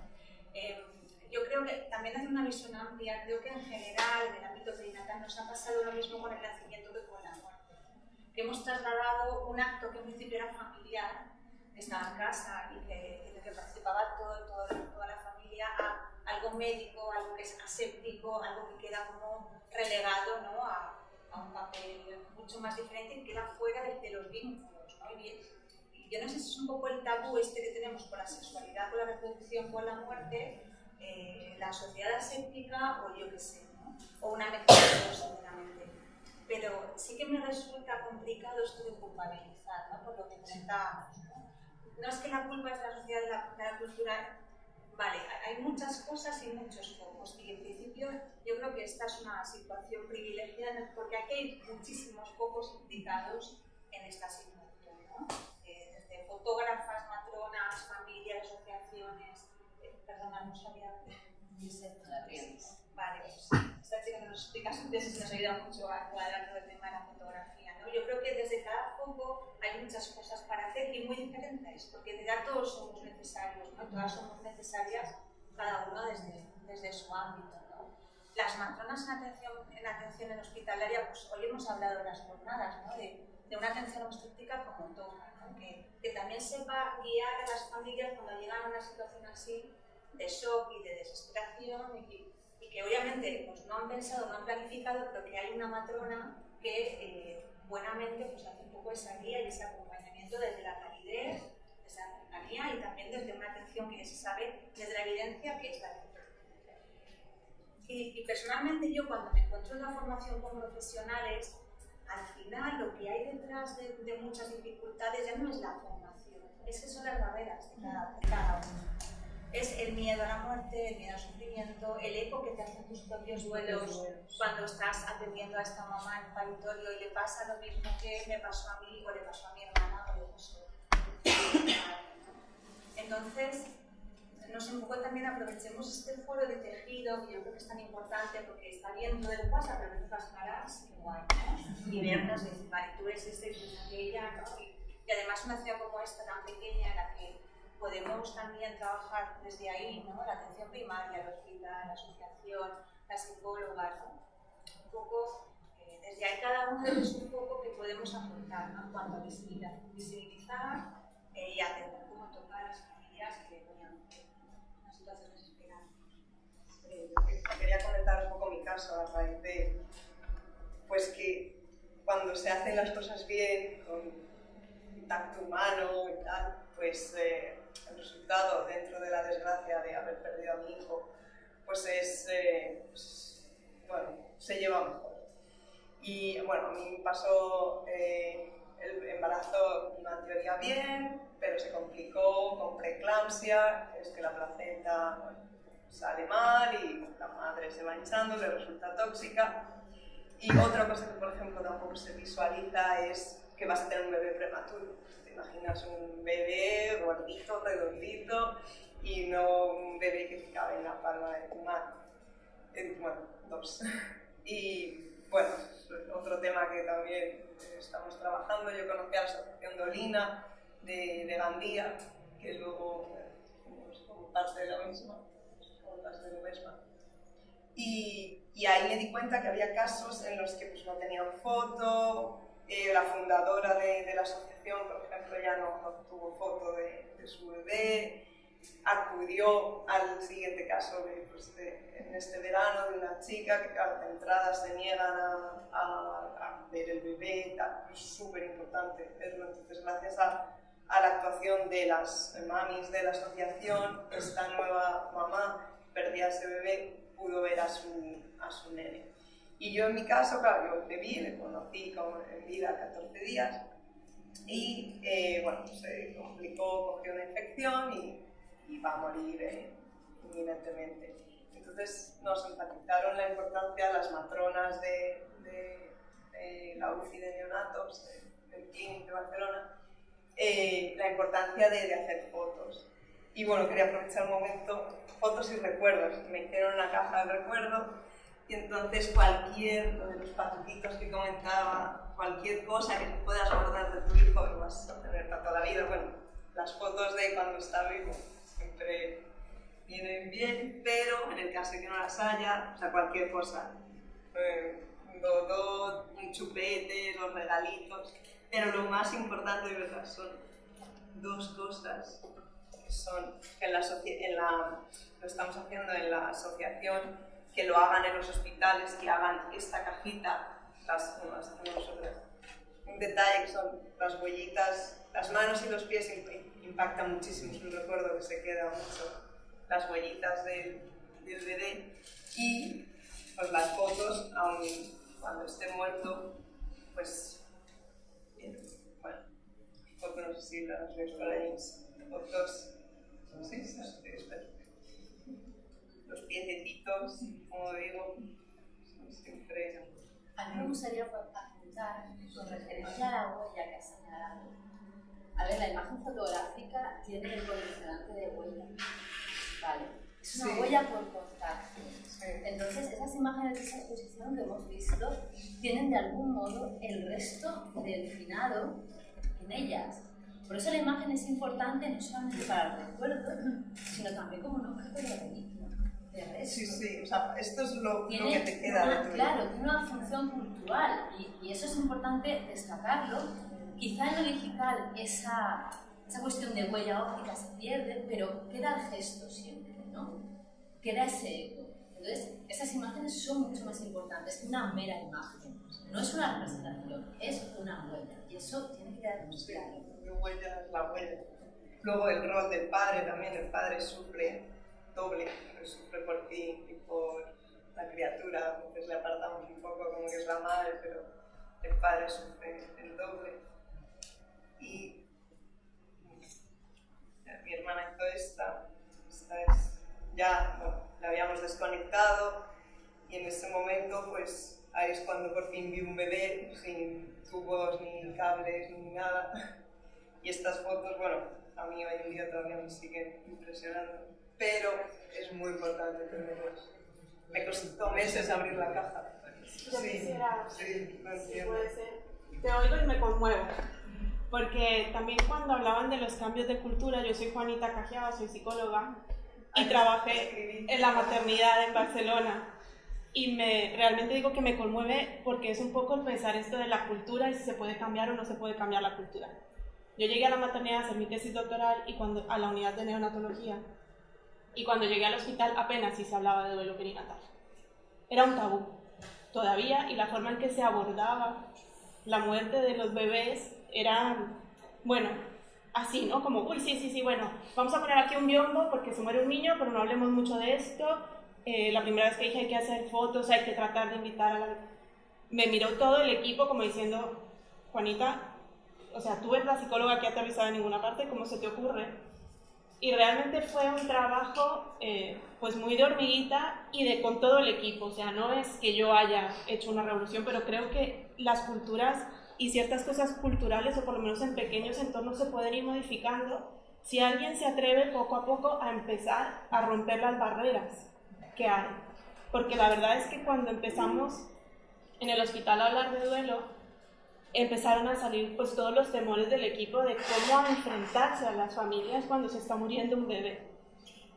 Eh, yo creo que también hace una visión amplia, creo que en general en el ámbito perinatal nos ha pasado lo mismo con el nacimiento que con la muerte. Que hemos trasladado un acto que en principio era familiar, estaba en casa y que, en el que participaba todo, todo- toda la familia, a algo médico, algo que es aséptico, algo que queda como relegado ¿no? a, a un papel mucho más diferente y queda fuera de, de los vínculos. ¿no? Y, y yo no sé si es un poco el tabú este que tenemos con la sexualidad, con la reproducción, con la muerte, eh, la sociedad aséptica o yo qué sé, ¿no? o una mezcla de dos seguramente. Pero sí que me resulta complicado esto de culpabilizar, ¿no? por lo que comentábamos. ¿no? No es que la culpa es la sociedad, de la, de la cultura. Vale, hay muchas cosas y muchos focos. Y en principio yo creo que esta es una situación privilegiada porque aquí hay muchísimos focos implicados en esta situación. ¿no? Eh, desde fotógrafas, matronas, familias, asociaciones. Eh, perdona, no sabía. Vale, pues esta chica que nos explica sus tesis nos ayuda mucho a cuadrar todo el tema de la fotografía. ¿no? Yo creo que desde cada foco hay muchas cosas para hacer y muy diferentes, porque de todos somos necesarios, ¿no? todas somos necesarias, cada uno desde, desde su ámbito. ¿no? Las matronas en atención en, atención en hospitalaria, pues hoy hemos hablado de las jornadas, ¿no? de, de una atención obstétrica como toca, ¿no? que, que también sepa guiar a las familias cuando llegan a una situación así de shock y de desesperación y que obviamente pues, no han pensado, no han planificado, pero que hay una matrona que eh, buenamente pues, hace un poco esa guía y ese acompañamiento desde la calidez, desde la cercanía y también desde una atención que se sabe desde la evidencia que es la y, y personalmente yo cuando me encuentro en la formación con profesionales, al final lo que hay detrás de, muchas dificultades ya no es la formación, es que son las barreras cada, de cada uno. Es el miedo a la muerte, el miedo al sufrimiento, el eco que te hacen tus propios duelos cuando estás atendiendo a esta mamá en paritorio y le pasa lo mismo que me pasó a mí o le pasó a mi hermana o le pasó. Entonces, no sé, un poco también aprovechemos este foro de tejido, que yo creo que es tan importante porque está bien lo del WhatsApp, pero veces las caras, guay, ¿no? Y vernos y decir, vale, tú eres este tú eres aquella, ¿no? Y, y además una ciudad como esta tan pequeña en la que podemos también trabajar desde ahí, ¿no? La atención primaria, el hospital, la asociación, las psicólogas, ¿no? Un poco, eh, desde ahí cada uno desde su foco que podemos aportar, ¿no? En cuanto a visibilizar, visibilizar eh, y atender cómo tocar a las familias que en una situación desesperante. Eh, quería comentar un poco mi caso a raíz de, pues que cuando se hacen las cosas bien, con tacto humano y tal, pues eh, el resultado dentro de la desgracia de haber perdido a mi hijo, pues es, eh, pues, bueno, se lleva mejor. Y bueno, a mí pasó eh, el embarazo en teoría bien, pero se complicó con preeclampsia, es que la placenta bueno, sale mal y la madre se va hinchando, le resulta tóxica. Y otra cosa que, por ejemplo, tampoco se visualiza es que vas a tener un bebé prematuro. Imaginas un bebé gordito, redondito, y no un bebé que te cabe en la palma de tu mano. Bueno, dos. Y bueno, otro tema que también estamos trabajando, yo conocí a la Asociación Dolina de, de Gandía, que luego somos como parte de la misma, somos parte de la misma. Y, y, ahí me di cuenta que había casos en los que pues, no tenían foto, eh, la fundadora de, de, la asociación, por ejemplo, ya no, no tuvo foto de, de su bebé, acudió al siguiente caso de, pues en este verano de una chica que claro, de entrada se niegan a, a, a ver el bebé, es súper importante verlo. Entonces, gracias a, a, la actuación de las mamis de la asociación, esta nueva mamá perdía ese bebé, pudo ver a su, a su nene. Y yo en mi caso, claro, yo le vi, le conocí como en vida 14 días y eh, bueno, se complicó, cogió una infección y y va a morir eh, inminentemente. Entonces nos enfatizaron la importancia las matronas de, de, de la UCI de neonatos, del Clinic de Barcelona, eh, la importancia de, de, hacer fotos. Y bueno, quería aprovechar un momento, fotos y recuerdos. Me hicieron una caja de recuerdo y entonces cualquier, de los patutitos que comentaba, cualquier cosa que puedas acordar de tu hijo, lo vas a tener para toda la vida. Bueno, las fotos de cuando está vivo siempre vienen bien, pero en el caso de que no las haya, o sea, cualquier cosa, eh, un dodo, un chupete, los regalitos, pero lo más importante de verdad son dos cosas que son en la, en la, lo estamos haciendo en la asociación, que lo hagan en los hospitales, que hagan esta cajita, las, las hacemos. Un detalle que son las huellitas, las manos y los pies impacta muchísimo, es un recuerdo que se queda mucho, las huellitas del, del bebé y pues las fotos, aun cuando esté muerto, pues bueno, fotos no sé si las veis por ahí, fotos, sí, sí, los piececitos, como digo, son siempre... A mí me gustaría apuntar con referencia a la huella que has señalado a ver, la imagen fotográfica tiene el condicionante de huella. Vale. Es una sí. huella por contacto. Sí. Entonces, esas imágenes de esa exposición que hemos visto tienen de algún modo el resto del finado en ellas. Por eso la imagen es importante no solamente para el recuerdo, sino también como un objeto de. Sí, sí, o sea, esto es lo, lo que te queda. Una, claro, tiene una función cultural y, y eso es importante destacarlo quizá en lo digital esa, esa cuestión de huella óptica se pierde, pero queda el gesto siempre, ¿no? Queda ese eco. Entonces, esas imágenes son mucho más importantes que una mera imagen. No es una representación, es una huella. Y eso tiene que quedar muy claro. Sí, huella es la huella. Luego el rol del padre también, el padre sufre doble, sufre por ti y por la criatura, porque le apartamos un poco como que es la madre, pero el padre sufre el doble. Y mi hermana hizo esta, esta es, ya bueno, la habíamos desconectado y en ese momento pues ahí es cuando por fin vi un bebé sin tubos ni cables ni nada. Y estas fotos, bueno, a mí hoy en día todavía me siguen impresionando, pero es muy importante tenerlos. Me costó meses abrir la caja. Yo sí, quisiera, sí, puede ser. Te oigo y me conmuevo porque también cuando hablaban de los cambios de cultura, yo soy Juanita Cajiaba, soy psicóloga y trabajé en la maternidad en Barcelona. Y me, realmente digo que me conmueve porque es un poco pensar esto de la cultura y si se puede cambiar o no se puede cambiar la cultura. Yo llegué a la maternidad a hacer mi tesis doctoral y cuando, a la unidad de neonatología y cuando llegué al hospital apenas si se hablaba de duelo perinatal. Era un tabú. todavía y la forma en que se abordaba la muerte de los bebés era, bueno, así, ¿no? Como, uy, sí, sí, sí, bueno, vamos a poner aquí un biombo porque se muere un niño, pero no hablemos mucho de esto. Eh, la primera vez que dije hay que hacer fotos, hay que tratar de invitar a la... Me miró todo el equipo como diciendo, Juanita, o sea, tú eres la psicóloga que ha aterrizado en ninguna parte, ¿cómo se te ocurre? Y realmente fue un trabajo eh, pues muy de hormiguita y de con todo el equipo, o sea, no es que yo haya hecho una revolución, pero creo que las culturas y ciertas cosas culturales, o por lo menos en pequeños entornos, se pueden ir modificando si alguien se atreve poco a poco a empezar a romper las barreras que hay. Porque la verdad es que cuando empezamos en el hospital a hablar de duelo, empezaron a salir pues todos los temores del equipo de cómo enfrentarse a las familias cuando se está muriendo un bebé.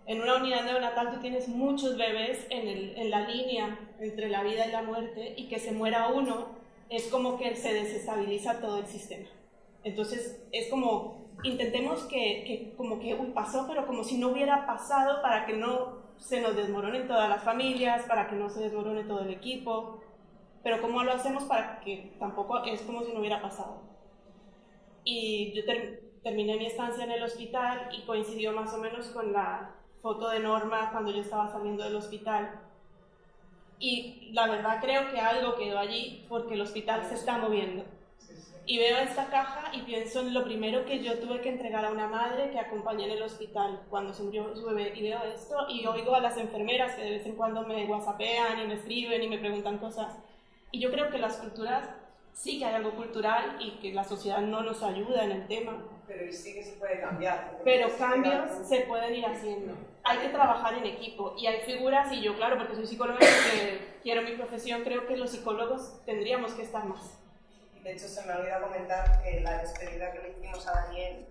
En una unidad neonatal tú tienes muchos bebés en, el, en la línea entre la vida y la muerte y que se muera uno es como que se desestabiliza todo el sistema. Entonces es como, intentemos que, que como que uy, pasó, pero como si no hubiera pasado para que no se nos desmoronen todas las familias, para que no se desmorone todo el equipo, pero ¿cómo lo hacemos para que tampoco es como si no hubiera pasado? Y yo terminé mi estancia en el hospital y coincidió más o menos con la foto de Norma cuando yo estaba saliendo del hospital y la verdad creo que algo quedó allí porque el hospital se está moviendo. Y veo esta caja y pienso en lo primero que yo tuve que entregar a una madre que acompañé en el hospital cuando se murió su bebé. Y veo esto y oigo a las enfermeras que de vez en cuando me whatsappean y me escriben y me preguntan cosas. Y yo creo que las culturas sí que hay algo cultural y que la sociedad no nos ayuda en el tema. Pero sí que se puede cambiar. Pero cambios se pueden ir haciendo hay que trabajar en equipo y hay figuras, y yo claro, porque soy psicóloga y quiero mi profesión, creo que los psicólogos tendríamos que estar más. De hecho, se me olvidó comentar que la despedida que le hicimos a Daniel,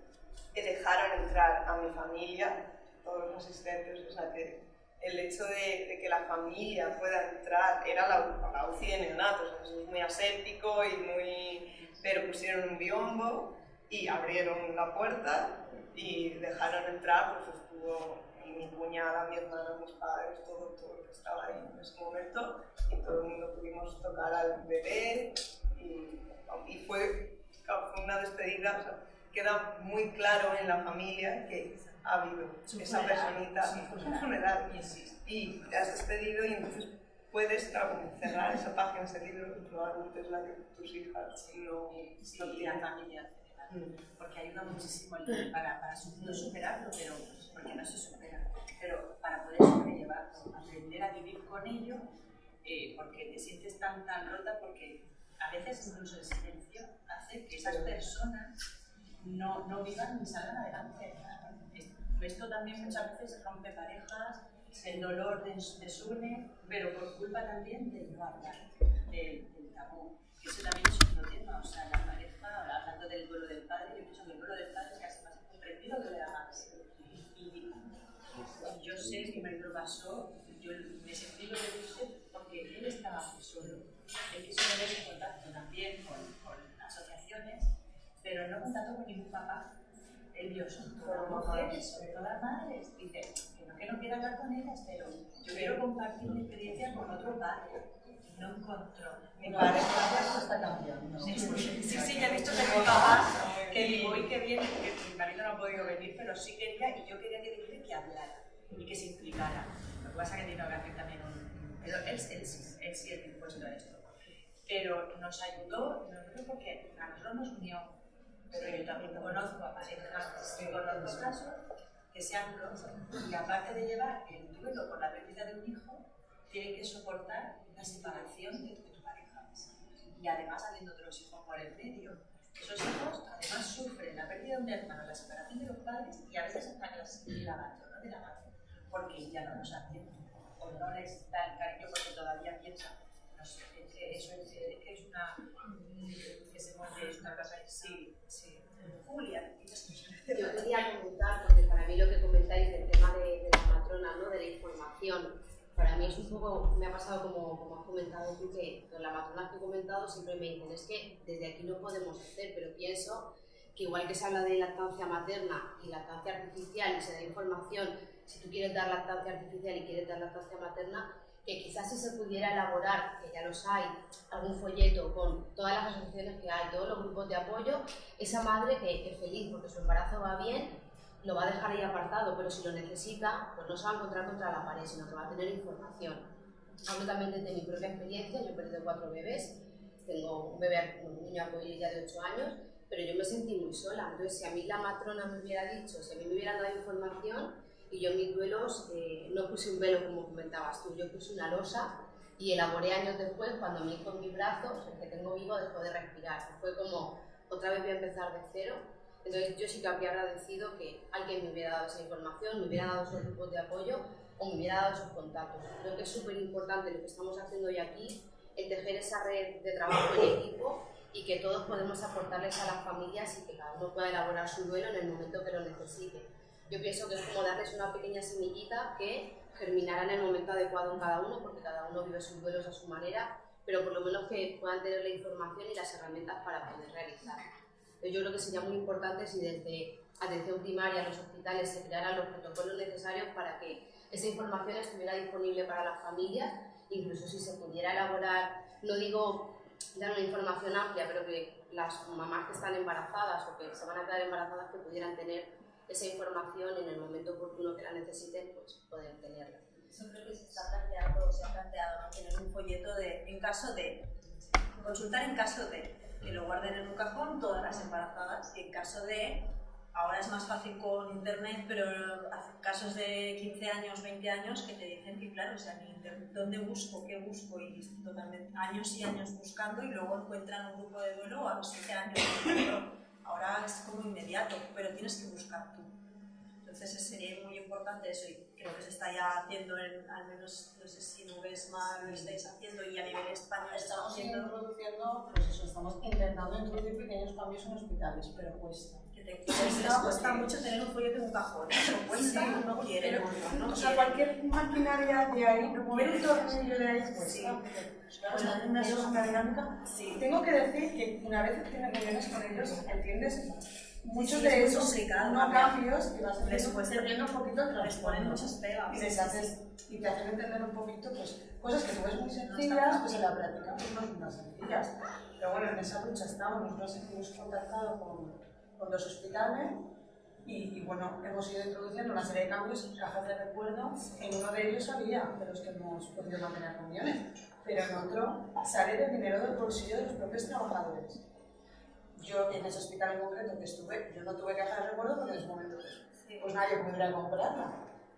que dejaron entrar a mi familia, todos los asistentes, o sea que el hecho de, que la familia pueda entrar, era la, la UCI de neonatos, es muy aséptico y muy... pero pusieron un biombo y abrieron la puerta y dejaron entrar, pues estuvo mi cuñada, mi hermana, mis padres, todo, todo que estaba ahí en ese momento, y todo el mundo pudimos tocar al bebé, y, y fue, fue, una despedida, o sea, queda muy claro en la familia que ha habido esa personita, fue un funeral, y te has despedido y entonces puedes cerrar esa página, ese libro, probablemente es la que tus hijas. No, sí, no tienen. familia mm. porque ayuda muchísimo para, para no superarlo, pero porque no se supera, pero para poder sobrellevarlo, aprender a vivir con ello, eh, porque te sientes tan, tan rota, porque a veces incluso el silencio hace que esas personas no, no vivan ni salgan adelante. Esto también muchas veces rompe parejas, el dolor desune, pero por culpa también del no hablar, del, del tabú. Eso también es otro tema, o sea, la pareja, hablando del duelo del padre, yo pienso que el duelo del padre es casi más comprendido que de la madre yo sé que me lo pasó, yo me sentí lo que puse porque él estaba solo. Él quiso tener en contacto también con, con, asociaciones, pero no contacto con ningún papá. Son todas mujeres, son todas madres. Dice, que no, que no quiero hablar con ellas, pero yo quiero compartir mi experiencia con otro padre. No encontró. Mi padre está cambiando. Sí, sí, ya he visto que mi papá, que voy que viene, que mi marido no ha podido venir, pero sí quería, y yo quería que dijera que hablara y que se implicara. Lo que pasa es que tiene que hacer también un... Pero él, él, sí, él sí es dispuesto a esto. Pero nos ayudó, no creo porque a nosotros nos unió, pero yo también conozco a parejas, conozco casos que se han roto y aparte de llevar el duelo por la pérdida de un hijo, tienen que soportar la separación de tu pareja. Y además habiendo otros hijos por el medio. Esos hijos además sufren la pérdida de un hermano, la separación de los padres y a veces hasta el abandono de la madre porque ya no nos atiende o no les da el cariño porque todavía piensa no sé, que eso es, que es una que se mueve es una cosa sí, sí Julia yo quería comentar porque para mí lo que comentáis del tema de, de la matrona ¿no? de la información para mí es un poco, me ha pasado como, como has comentado tú, que con la matrona que he comentado siempre me dicen, es que desde aquí no podemos hacer, pero pienso que igual que se habla de lactancia materna y lactancia artificial y se da información si tú quieres dar lactancia artificial y quieres dar lactancia materna, que quizás si se pudiera elaborar, que ya los hay, algún folleto con todas las asociaciones que hay, todos los grupos de apoyo, esa madre que es feliz porque su embarazo va bien, lo va a dejar ahí apartado, pero si lo necesita, pues no se va a encontrar contra la pared, sino que va a tener información. Hablo también desde mi propia experiencia, yo he perdido cuatro bebés, tengo un bebé, un niño ya de 8 años, pero yo me sentí muy sola. Entonces, si a mí la matrona me hubiera dicho, si a mí me hubieran dado información, y yo mis duelos eh, no puse un velo como comentabas tú, yo puse una losa y elaboré años después, cuando mi hijo en mis brazos, el que tengo vivo, dejó de respirar. Fue como, otra vez voy a empezar de cero. Entonces yo sí que habría agradecido que alguien me hubiera dado esa información, me hubiera dado esos grupos de apoyo o me hubiera dado esos contactos. Creo que es súper importante lo que estamos haciendo hoy aquí, el tejer esa red de trabajo en equipo y que todos podemos aportarles a las familias y que cada uno pueda elaborar su duelo en el momento que lo necesite. Yo pienso que es como darles una pequeña semillita que germinará en el momento adecuado en cada uno, porque cada uno vive sus duelos a su manera, pero por lo menos que puedan tener la información y las herramientas para poder realizar. Yo creo que sería muy importante si desde atención primaria en los hospitales se crearan los protocolos necesarios para que esa información estuviera disponible para las familias, incluso si se pudiera elaborar, no digo dar una información amplia, pero que las mamás que están embarazadas o que se van a quedar embarazadas que pudieran tener esa información en el momento oportuno que la necesiten, pues poder tenerla. Eso creo que se está planteando, se ha planteado, ¿no? tener un folleto de, en caso de, consultar en caso de, que lo guarden en un cajón todas las embarazadas, y en caso de, ahora es más fácil con internet, pero casos de 15 años, 20 años que te dicen que claro, o sea, ¿dónde busco? ¿Qué busco? Y totalmente años y años buscando y luego encuentran un grupo de duelo a los 7 años. Ahora es como inmediato, pero tienes que buscar tú. Entonces sería muy importante eso y creo que se está ya haciendo, en, al menos no sé si no ves mal, lo estáis haciendo y a nivel español estamos haciendo... introduciendo, pues eso, estamos intentando introducir pequeños cambios en hospitales, pero cuesta. Te cuesta, mucho tener un folleto en un cajón, eso cuesta, sí, no quiere. no, o sea, cualquier maquinaria de ahí, mover un tornillo de ahí cuesta. Sí. Pues una una dinámica. Sí. Tengo que decir que una vez que tienes reuniones con ellos, entiendes muchos de esos no cambios que vas haciendo un poquito el Les ponen muchas pegas. Y, les haces, y te hacen entender un poquito pues, cosas que tú ves muy sencillas, pues en la práctica pues no son tan sencillas. Pero bueno, en esa lucha estamos, nosotros hemos contactado con, con dos hospitales y, y, bueno, hemos ido introduciendo una serie de cambios, cajas de recuerdo, en uno de ellos había de los que hemos podido mantener reuniones, pero en otro sale del dinero del bolsillo de los propios trabajadores. Yo en ese hospital en concreto que estuve, yo no tuve que de recuerdo porque en ese momento pues, pues nadie pudiera comprarla.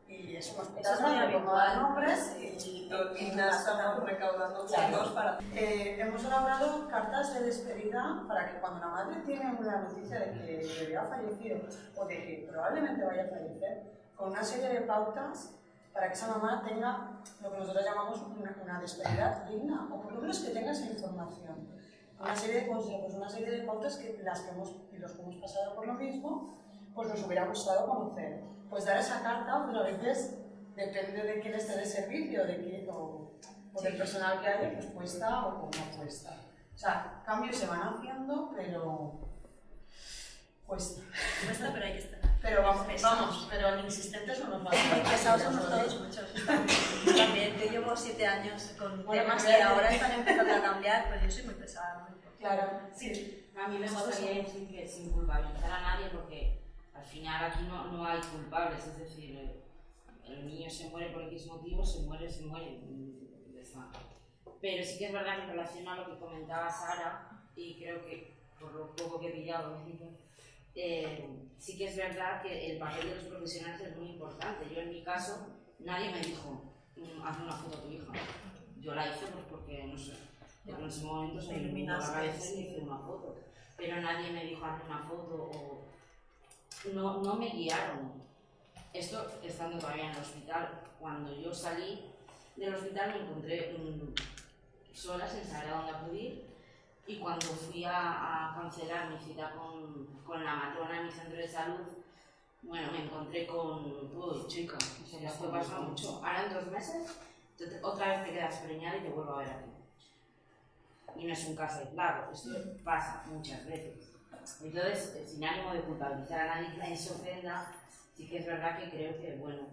Y es un hospital donde tomaba nombres y, y, y, nada, estamos recaudando fondos para... Eh, hemos elaborado cartas de despedida para que cuando la madre tiene una noticia de que el bebé ha fallecido o de que probablemente vaya a fallecer, con una serie de pautas para que esa mamá tenga lo que nosotros llamamos una, una despedida digna, o por lo menos que tenga esa información. Una serie de consejos, una serie de pautas que las que hemos, y los que hemos pasado por lo mismo, pues nos hubiera gustado conocer. Pues dar esa carta, pero a veces depende de quién esté de servicio, de quién, o, del personal que haya, pues cuesta o no cuesta. O sea, cambios se van haciendo, pero cuesta. Cuesta, pero hay que estar. Pero vamos, vamos pero insistentes no nos van a Pesados somos todos muchos. También, yo llevo siete años con temas que ahora están empezando a cambiar, pues yo soy muy pesada. Claro, sí. A mí me gustaría decir que sin culpabilizar a nadie porque al final aquí no, no hay culpables, es decir, el, niño se muere por X motivo, se muere, se muere. Pero sí que es verdad que en relación a lo que comentaba Sara, y creo que por lo poco que he pillado, eh, sí que es verdad que el papel de los profesionales es muy importante. Yo en mi caso, nadie me dijo, mm, haz una foto a tu hija. Yo la hice pues porque, no sé, en ese momento se me iluminó la cabeza y hice una foto. Pero nadie me dijo, haz una foto o... No, no me guiaron. Esto estando todavía en el hospital. Cuando yo salí del hospital me encontré mm, sola sin saber a dónde acudir y cuando fui a, cancelar mi cita con, con, la matrona en mi centro de salud, bueno, me encontré con, uy, chica, esto pasa mucho. Ahora en dos meses, otra vez te quedas preñada y te vuelvo a ver aquí. Y no es un caso aislado, esto pasa muchas veces. Entonces, sin ánimo de culpabilizar a nadie que se ofenda, sí que es verdad que creo que, bueno,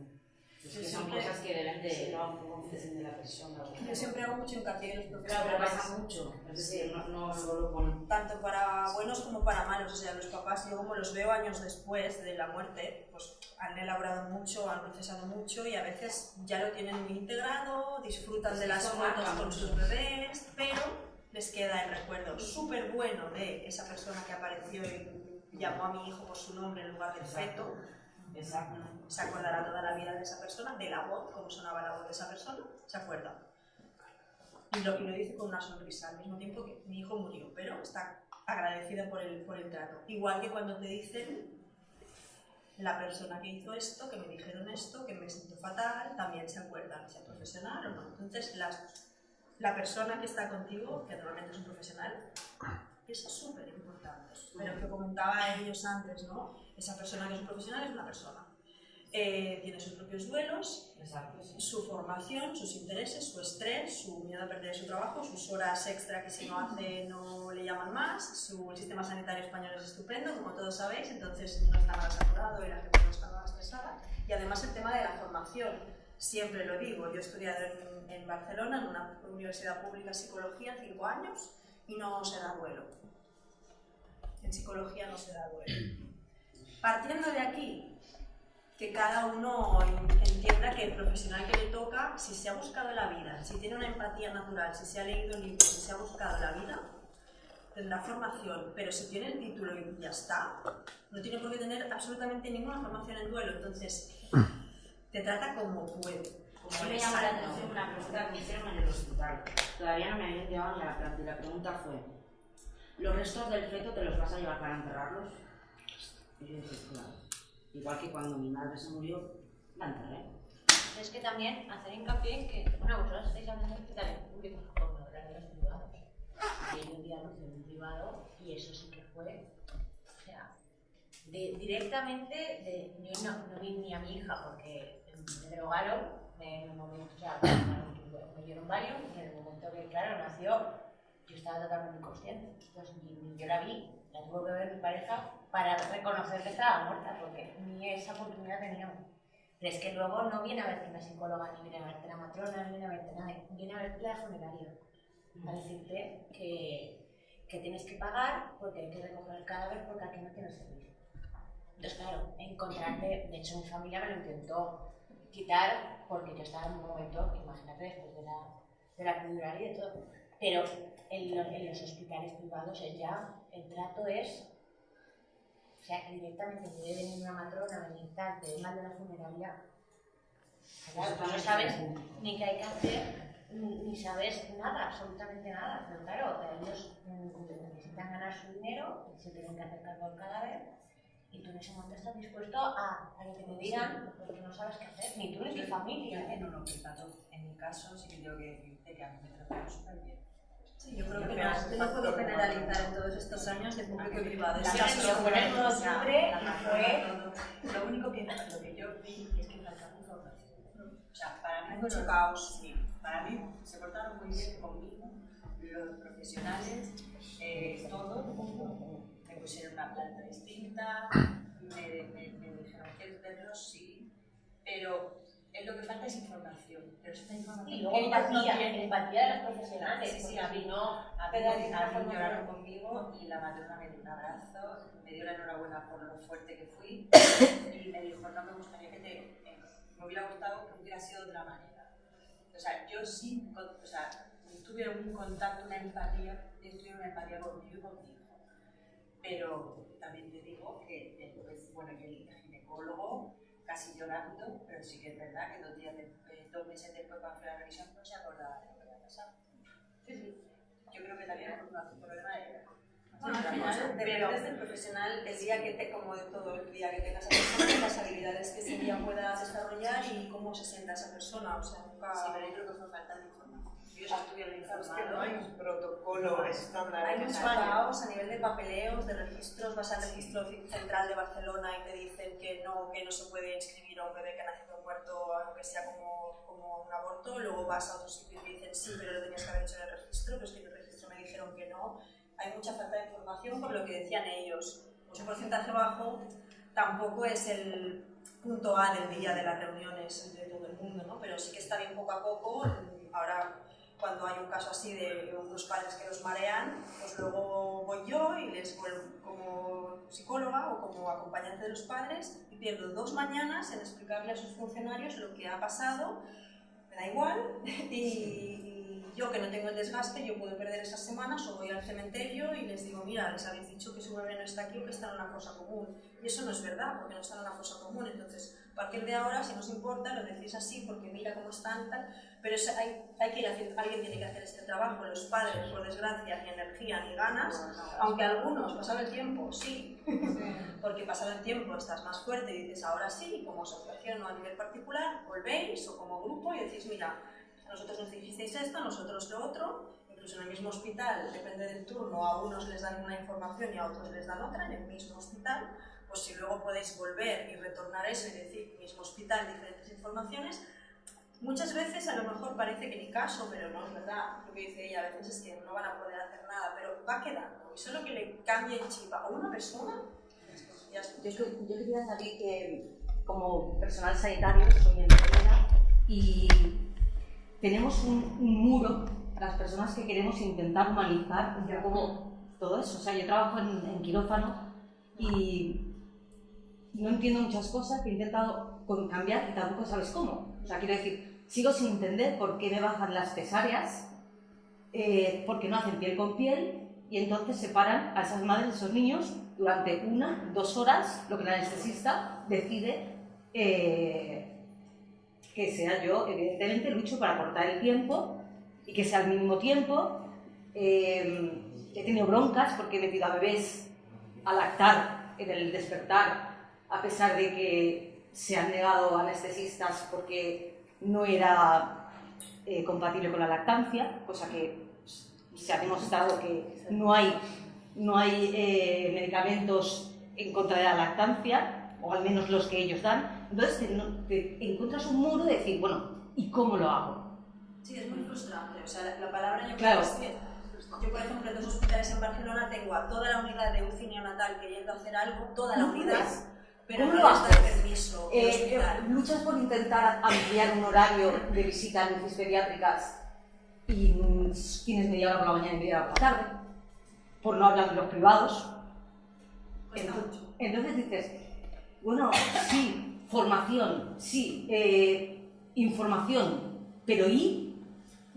Es que son cosas que deben de... Sí, no, de la persona. Yo siempre hago mucho hincapié en los Claro, profesionales. pero pasa mucho. Es decir, no, no solo con... tanto para buenos como para malos. O sea, los papás, yo como los veo años después de la muerte, pues han elaborado mucho, han procesado mucho y a veces ya lo tienen muy integrado, disfrutan de las fotos con sus bebés, pero les queda el recuerdo súper bueno de esa persona que apareció y llamó a mi hijo por su nombre en lugar del feto. Exacto. Se acordará toda la vida de esa persona, de la voz, cómo sonaba la voz de esa persona, se acuerda. Y lo, y lo dice con una sonrisa, al mismo tiempo que mi hijo murió, pero está agradecida por el, por el trato. Igual que cuando te dicen la persona que hizo esto, que me dijeron esto, que me siento fatal, también se acuerdan, sea profesional o no. Entonces, las- la persona que está contigo, que normalmente es un profesional, es súper importante. Pero que comentaba ellos antes, ¿no? Esa persona que es un profesional es una persona. Eh, tiene sus propios duelos, Exacto, sí. su formación, sus intereses, su estrés, su miedo a perder su trabajo, sus horas extra que si no hace no le llaman más, su el sistema sanitario español es estupendo, como todos sabéis, entonces no está nada saturado y la gente no está nada estresada. Y además el tema de la formación, siempre lo digo, yo he estudiado en, en Barcelona, en una universidad pública de psicología, cinco años, y no se da duelo. En psicología no se da duelo. Partiendo de aquí, que cada uno entienda que el profesional que le toca, si se ha buscado la vida, si tiene una empatía natural, si se ha leído libros, si se ha buscado la vida, tendrá formación, pero si tiene el título y ya está, no tiene por qué tener absolutamente ninguna formación en duelo, entonces te trata como puede. Como me le llama la atención una pregunta que me hicieron en el hospital. Todavía no me habían llegado la planta y la pregunta fue, ¿los restos del feto te los vas a llevar para enterrarlos? Y yo dije, claro. Igual que cuando mi madre se murió, la enterré. Es que también hacer hincapié en que, bueno, vosotros estáis hablando de hospitales públicos como hablar de los privados. Y hay un día en un privado y eso sí que fue, o sea, de- directamente, de, yo no, no vi ni a mi hija porque me drogaron, en un momento, o sea, me, dieron varios y en el momento que, claro, nació, yo estaba totalmente inconsciente. Entonces, ni, yo la vi, la tuvo que ver mi pareja para reconocer que estaba muerta, porque ni esa oportunidad teníamos. Pero es que luego no viene a verte una psicóloga, ni viene a verte la matrona, ni viene a verte nadie, viene a verte la funeraria. A decirte que, que tienes que pagar porque hay que recoger el cadáver porque aquí no tienes servicio. Entonces, claro, encontrarte, de hecho mi familia me lo intentó quitar porque yo estaba en un momento, imagínate, después de la, de la epidural y de todo. Pero en, los- en los hospitales privados es ya, el trato es o sea, que directamente puede venir una matrona, venir tal, te mal de la funeraria. Claro, tú no sabes ni qué hay que hacer, ni, ni sabes nada, absolutamente nada. Pero claro, ellos mm, necesitan ganar su dinero, se tienen que hacer cargo del cadáver, y tú en ese momento estás dispuesto a, a que te digan porque no sabes qué hacer, ni tú ni tu familia. ¿eh? En un hospital, en mi caso, sí que tengo que decirte que a mí me trataron súper bien. Sí, yo creo que no, yo no puedo generalizar en todos estos años de público y privado. La Sí, casa sí, lo sí, fue en todo sí, sí, octubre y fue lo único que, lo que yo vi es que faltaba información. O sea, para mí fue mucho caos. Sí, para mí se portaron muy bien conmigo, los profesionales, eh, todo. Me pusieron una planta distinta, me, me, me dijeron, ¿quieres verlos? Sí, pero es lo que falta es información. Pero esta información Y luego ellos no empatía, empatía de los profesionales, Sí, sí, porque a mí no. A mí, lloraron conmigo y la matrona me dio un abrazo, me dio la enhorabuena por lo fuerte que fui y me dijo, no me gustaría que te... eh, me hubiera gustado que hubiera sido de otra manera. O sea, yo sí, o sea, tuve un contacto, una empatía, yo tuve una empatía conmigo y con mi hijo. Pero también te digo que después, bueno, que el ginecólogo casi llorando, pero sí que es verdad que dos, días de- eh, dos meses después cuando fue la revisión no se acordaba de lo que había pasado. Yo creo que también es un problema de... Bueno, al final dependes del profesional el día que te, como de todo, el día que tengas a las habilidades que ese día pueda desarrollar y cómo se sienta esa persona. O sea, nunca... Sí, pero yo creo que fue falta de información. Sabes que no hay un protocolo estándar. Hay mucho necesario. caos a nivel de papeleos, de registros. Vas al registro central de Barcelona y te dicen que no, que no se puede inscribir a un bebé que ha nacido muerto, aunque sea como, como un aborto. Luego vas a otro sitio y te dicen sí, pero lo tenías que haber hecho en el registro, pero es que en el registro me dijeron que no. Hay mucha falta de información por lo que decían ellos. Un porcentaje bajo tampoco es el punto A del día de las reuniones entre todo el mundo, ¿no? Pero sí que está bien poco a poco, ahora cuando hay un caso así de unos padres que los marean, pues luego voy yo y les vuelvo como psicóloga o como acompañante de los padres y pierdo dos mañanas en explicarle a sus funcionarios lo que ha pasado, me da igual, y, yo que no tengo el desgaste, yo puedo perder esas semanas o voy al cementerio y les digo, mira, les habéis dicho que su bebé no está aquí o que está en una fosa común. Y eso no es verdad, porque no está en una fosa común. Entonces, a partir de ahora, si no os importa, lo decís así, porque mira cómo están, tal. Pero hay, hay que ir haciendo, alguien tiene que hacer este trabajo. Los padres, por desgracia, ni energía ni ganas, aunque algunos, pasado el tiempo, sí, porque pasado el tiempo estás más fuerte y dices, ahora sí, como asociación o a nivel particular, volvéis o como grupo y decís, mira, nosotros nos dijisteis esto, nosotros lo otro, incluso en el mismo hospital, depende del turno, a unos les dan una información y a otros les dan otra, en el mismo hospital, pues si luego podéis volver y retornar eso y decir, mismo hospital, diferentes informaciones, muchas veces a lo mejor parece que ni caso, pero no es verdad, lo que dice ella, a veces es que no van a poder hacer nada, pero va quedando, y solo que le cambie el chip a una persona, ya yo, yo quería añadir que como personal sanitario soy enfermera y tenemos un, muro, las personas que queremos intentar humanizar un poco todo eso. O sea, yo trabajo en, quirófano y no entiendo muchas cosas que he intentado cambiar y tampoco sabes cómo. O sea, quiero decir, sigo sin entender por qué me bajan las cesáreas, eh, porque no hacen piel con piel y entonces separan a esas madres, a esos niños, durante una, dos horas, lo que el anestesista decide eh, que sea yo, evidentemente, lucho para cortar el tiempo y que sea al mismo tiempo. Eh, he tenido broncas porque he metido a bebés a lactar en el despertar, a pesar de que se han negado anestesistas porque no era eh, compatible con la lactancia, cosa que se ha demostrado que no hay, no hay eh, medicamentos en contra de la lactancia, o al menos los que ellos dan, entonces te, encuentras un muro de decir, bueno, ¿y cómo lo hago? Sí, es muy frustrante. O sea, la, palabra yo creo que yo, por ejemplo, en dos hospitales en Barcelona tengo a toda la unidad de UCI neonatal queriendo hacer algo, toda la unidad, pero no les da permiso. Eh, luchas por intentar ampliar un horario de visitas en pediátricas y tienes media hora por la mañana y media hora por la tarde, por no hablar de los privados. Entonces, entonces dices, bueno, sí, formación, sí, eh, información, pero ¿y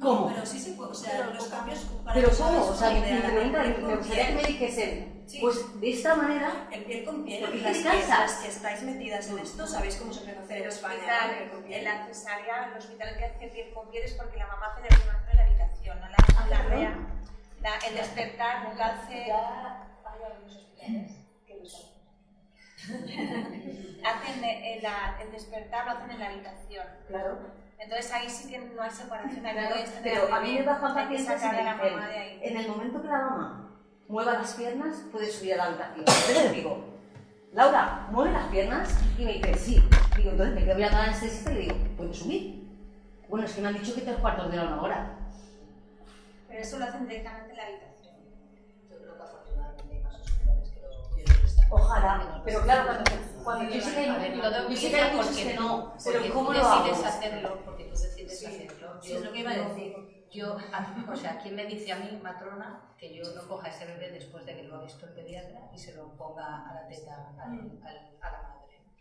cómo? pero sí se puede, o sea, los cambios... Para pero ¿cómo? O sea, pregunta, me gustaría que me dijesen, pues de esta manera... El piel con piel, porque las que, que estais metidas en esto, ¿sabéis cómo se puede hacer en España? En la cesárea, el hospital que hace piel con piel es porque la mamá hace la primaria en la habitación, no la, ah, la rea. La, el despertar, nunca hace... Ya hay algunos hospitales que lo son hacen el, el, despertar lo hacen en la habitación. Claro. Entonces ahí sí que no hay separación. Claro, pero a mí me bajan pacientes me en el momento que la mamá mueva las piernas, puede subir a la habitación. Entonces digo, Laura, mueve las piernas y me dice, sí. Digo, entonces me quedo mirando a la anestesista y le digo, ¿puedes subir? Bueno, es que me han dicho que tres cuartos de hora una hora. Pero eso lo hacen directamente en la habitación. Ojalá, pero claro, cuando, cuando yo sé que hay, yo sé que hay muchos que no, pero ¿cómo lo hago? decides hacerlo? Porque tú decides hacerlo. Yo es lo que iba a decir. Yo, o sea, ¿quién me dice a mí, matrona, que yo no coja ese bebé después de que lo ha visto el pediatra y se lo ponga a la teta al, a la madre?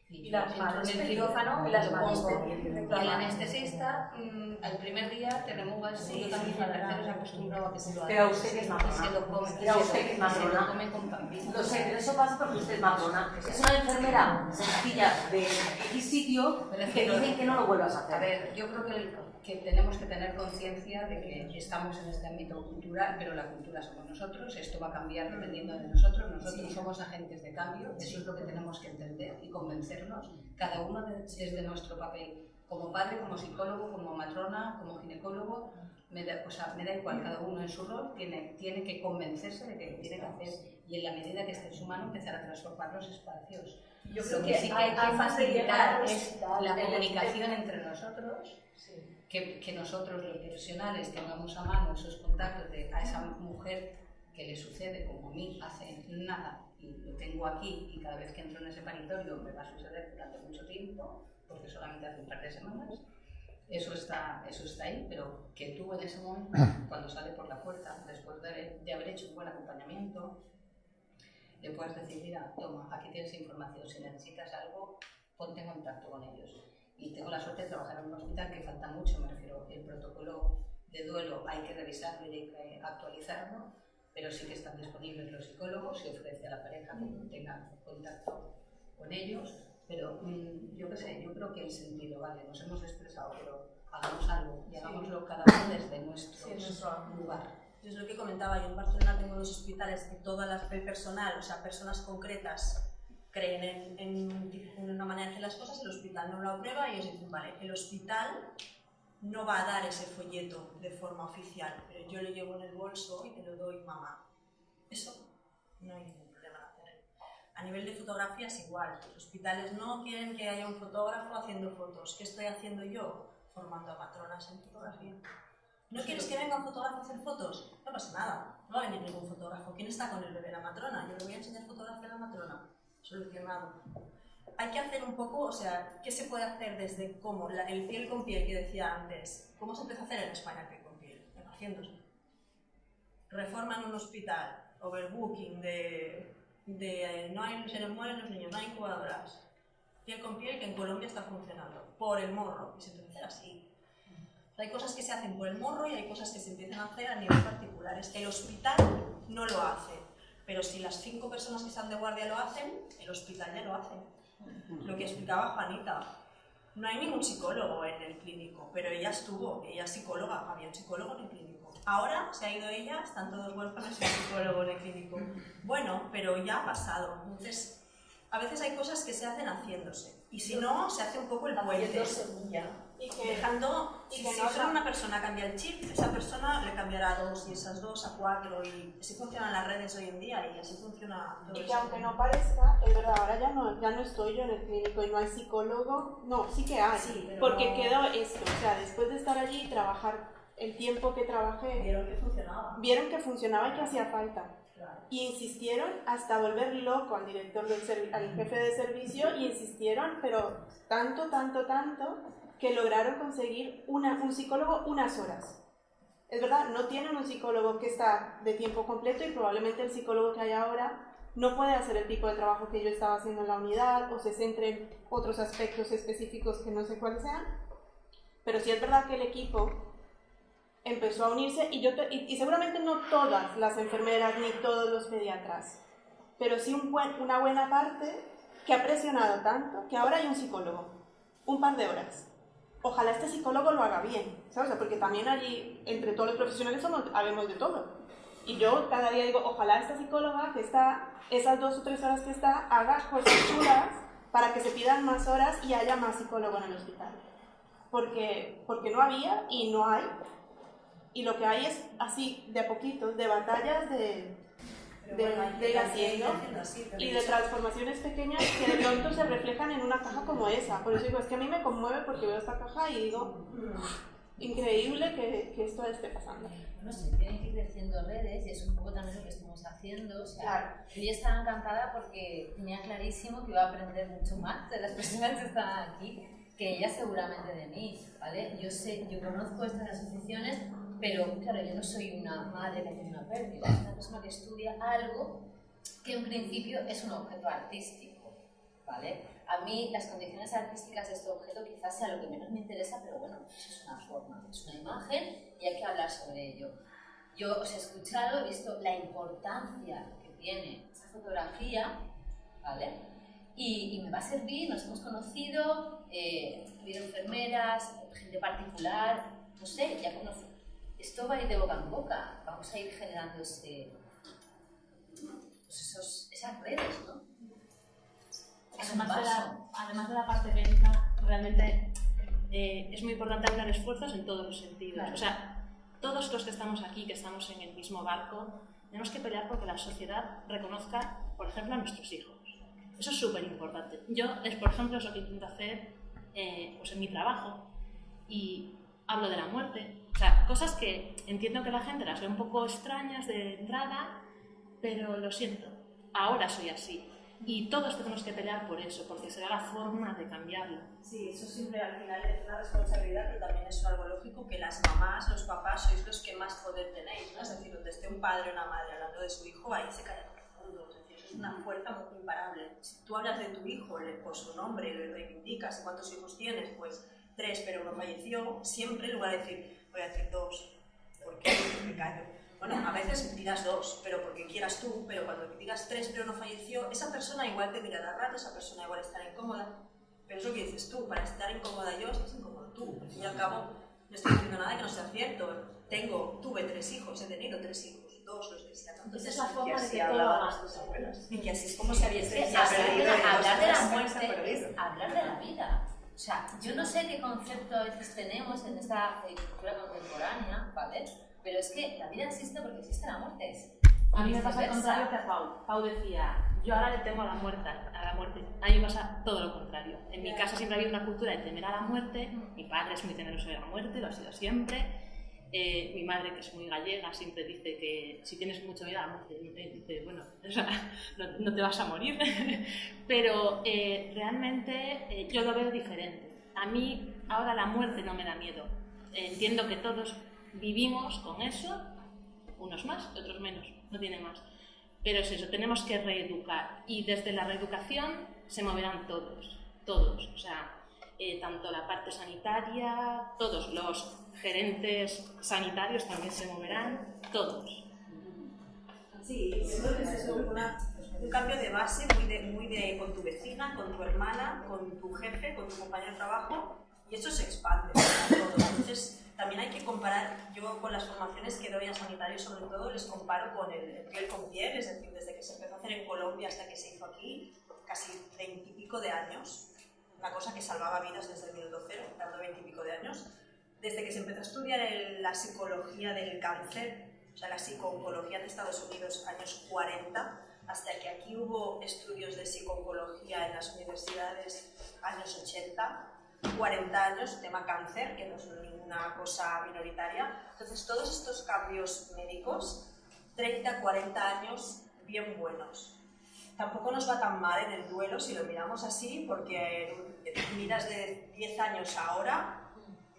Y las manos en el quirófano y las Y el anestesista, mmm, el primer día te remueve así, y también el tercero se acostumbrado a que se lo haga. Pero usted que es matrona. Se lo come, Pero usted que es matrona. Se lo come con pampita. Lo sé, pero eso pasa porque usted es matrona. Es una enfermera sencilla de X sitio que dicen que no lo vuelvas a hacer. A ver, yo creo que el que tenemos que tener conciencia de que estamos en este ámbito cultural, pero la cultura somos nosotros, esto va a cambiar dependiendo de nosotros, nosotros somos agentes de cambio, eso es lo que tenemos que entender y convencernos, cada uno desde nuestro papel, como padre, como psicólogo, como matrona, como ginecólogo, me da, o sea, me da igual, cada uno en su rol tiene, tiene que convencerse de que lo tiene que hacer y en la medida que esté en su mano empezar a transformar los espacios. Yo creo que, sí que hay que facilitar la comunicación entre nosotros que, que, nosotros los profesionales tengamos a mano esos contactos de a esa mujer que le sucede como a mí hace nada y lo tengo aquí y cada vez que entro en ese paritorio me va a suceder durante mucho tiempo, porque solamente hace un par de semanas, eso está, eso está ahí, pero que tú en ese momento, cuando sale por la puerta, después de, de haber hecho un buen acompañamiento, le puedes decir, mira, toma, aquí tienes información, si necesitas algo, ponte en contacto con ellos. Y tengo la suerte de trabajar en un hospital que falta mucho, me refiero, el protocolo de duelo hay que revisarlo y hay que actualizarlo, pero sí que están disponibles los psicólogos, se ofrece a la pareja que tenga contacto con ellos, pero mm, yo qué sé, yo creo que el sentido, vale, nos hemos expresado, pero hagamos algo y hagámoslo cada uno desde nuestro, Sí, nuestro lugar. Es lo que comentaba, yo en Barcelona tengo dos hospitales que todas las personal, o sea, personas concretas, creen en, en- en una manera de hacer las cosas, el hospital no lo aprueba y ellos dicen, vale, el hospital no va a dar ese folleto de forma oficial, yo lo llevo en el bolso y te lo doy, mamá. Eso no hay ningún problema en hacer. A nivel de fotografías igual, los hospitales no quieren que haya un fotógrafo haciendo fotos. ¿Qué estoy haciendo yo? Formando a matronas en fotografía. ¿No quieres que venga un fotógrafo a hacer fotos? No pasa nada, no va a venir ningún fotógrafo. ¿Quién está con el bebé? La matrona. Yo le voy a enseñar fotografía a la matrona. Solucionado. Hay que hacer un poco, o sea, ¿qué se puede hacer desde cómo? La- el piel con piel que decía antes. ¿Cómo se empezó a hacer en España el piel con piel? Haciéndose. Reforma en un hospital, overbooking de, de eh, no hay, se les mueren los niños, no hay incubadoras. Piel con piel que en Colombia está funcionando, por el morro, y se empieza a hacer así. Hay cosas que se hacen por el morro y hay cosas que se empiezan a hacer a nivel particulares. El hospital no lo hace, pero si las cinco personas que están de guardia lo hacen, el hospital ya lo hace. Lo que explicaba Juanita. No hay ningún psicólogo en el clínico, pero ella estuvo, ella es psicóloga, había un psicólogo en el clínico. Ahora se ha ido ella, están todos huérfanos y un psicólogo en el clínico. Bueno, pero ya ha pasado. Entonces, a veces hay cosas que se hacen haciéndose. Y si no, se hace un poco el puente. Y que, Dejando, y si, que si no solo una persona cambia el chip, esa persona le cambiará a dos y esas dos a cuatro y así funcionan las redes hoy en día y así funciona todo Y que eso. aunque no parezca, es verdad, ahora ya no, ya no estoy yo en el clínico y no hay psicólogo. No, sí que hay. Sí, porque no- quedó esto. O sea, después de estar allí y trabajar el tiempo que trabajé, Vieron que funcionaba. vieron que funcionaba y que hacía falta. Y insistieron hasta volver loco al director del al jefe de servicio y insistieron, pero tanto, tanto, tanto, que lograron conseguir una, un psicólogo unas horas. Es verdad, no tienen un psicólogo que está de tiempo completo y probablemente el psicólogo que hay ahora no puede hacer el tipo de trabajo que yo estaba haciendo en la unidad o se centre en otros aspectos específicos que no sé cuáles sean. Pero sí es verdad que el equipo empezó a unirse y, yo y, y seguramente no todas las enfermeras ni todos los pediatras, pero sí un buen- una buena parte que ha presionado tanto que ahora hay un psicólogo, un par de horas. Ojalá este psicólogo lo haga bien, ¿sabes? Porque también allí, entre todos los profesionales, somos, habemos de todo. Y yo cada día digo, ojalá esta psicóloga que está, esas dos o tres horas que está, haga cosas chulas para que se pidan más horas y haya más psicólogo en el hospital. Porque, porque no había y no hay. Y lo que hay es así, de a poquitos, de batallas de, de, bueno, de ir haciendo haciendo así, pero y de transformaciones pequeñas que de pronto se reflejan en una caja como esa. Por eso digo, es que a mí me conmueve porque veo esta caja y digo, "Mm, increíble que, que esto esté pasando. No sé, tienen que ir creciendo redes y es un poco también lo que estamos haciendo. O sea, Claro. Yo ya estaba encantada porque tenía clarísimo que iba a aprender mucho más de las personas que estaban aquí que ella seguramente de mí, ¿vale? Yo sé, yo conozco estas asociaciones, pero claro, yo no soy una madre que tiene una pérdida, es una persona que estudia algo que en principio es un objeto artístico, ¿vale? A mí las condiciones artísticas de este objeto quizás sea lo que menos me interesa, pero bueno, eso es una forma, es una imagen y hay que hablar sobre ello. Yo os he escuchado, he visto la importancia que tiene esta fotografía, ¿vale? Y, y me va a servir, nos hemos conocido, eh, enfermeras, gente particular, no sé, ya conozco. Esto va a ir de boca en boca, vamos a ir generando ese, pues esos, esas redes, ¿no? Además de, la, además de la parte médica, realmente eh, es muy importante hablar esfuerzos en todos los sentidos. Claro. O sea, todos los que estamos aquí, que estamos en el mismo barco, tenemos que pelear porque la sociedad reconozca, por ejemplo, a nuestros hijos. Eso es súper importante. Yo, es, por ejemplo, es lo que intento hacer eh, pues en mi trabajo y hablo de la muerte. O sea, cosas que entiendo que la gente las ve un poco extrañas de entrada, pero lo siento, ahora soy así. Y todos tenemos que pelear por eso, porque será la forma de cambiarlo. Sí, eso siempre al final es una responsabilidad, pero también es algo lógico que las mamás, los papás, sois los que más poder tenéis, ¿no? Es decir, donde esté un padre o una madre hablando de su hijo, ahí se cae todo el mundo. Eso una fuerza muy imparable. Si tú hablas de tu hijo por su nombre, le reivindicas, ¿y cuántos hijos tienes? Pues tres, pero uno falleció, siempre en lugar de decir, voy a decir dos, ¿por qué? Me callo. Bueno, a veces dirás dos, pero porque quieras tú, pero cuando digas tres, pero no falleció, esa persona igual te mirará raro, esa persona igual estará incómoda. Pero es lo que dices tú, para estar incómoda yo, estás incómodo tú. Al fin y al cabo, no estoy diciendo nada que no sea cierto. Tengo, tuve tres hijos, he tenido tres hijos, dos los sean. Esa es la forma de que todo hablaban las abuelas. Y que así es como se había perdido hablar de la muerte es hablar de la vida. O sea, yo no sé qué concepto a veces tenemos en esta eh, cultura contemporánea, ¿vale? Pero es que la vida existe porque existe la muerte. A mí me pasa al viceversa. contrario que a Pau. Pau decía, yo ahora le temo a la muerte. A la muerte. A mí me pasa todo lo contrario. En mi casa siempre ha habido una cultura de temer a la muerte. Mi padre es muy temeroso de la muerte, lo ha sido siempre. Eh, mi madre, que es muy gallega, siempre dice que si tienes mucho miedo a eh, dice, bueno, o sea, no, no te vas a morir. Pero eh, realmente eh, yo lo veo diferente. A mí ahora la muerte no me da miedo. Entiendo que todos vivimos con eso, unos más, otros menos, no tiene más. Pero es eso, tenemos que reeducar y desde la reeducación se moverán todos, todos, o sea, eh, tanto la parte sanitaria, todos los gerentes sanitarios también se moverán, todos. Sí, yo creo que es una- un cambio de base muy de, muy de con tu vecina, con tu hermana, con tu jefe, con tu compañero de trabajo, y eso se expande. Entonces, también hay que comparar, yo con las formaciones que doy a sanitarios sobre todo, les comparo con el piel con piel, es decir, desde que se empezó a hacer en Colombia hasta que se hizo aquí, casi veintipico de años, una cosa que salvaba vidas desde el minuto cero, dando veintipico de años, desde que se empezó a estudiar la psicología del cáncer, o sea, la psicooncología en Estados Unidos, años 40, hasta que aquí hubo estudios de psicooncología en las universidades, años 80, 40 años, tema cáncer, que no es ninguna cosa minoritaria. Entonces, todos estos cambios médicos, 30, 40 años, bien buenos. Tampoco nos va tan mal en el duelo si lo miramos así, porque miras de 10 años ahora,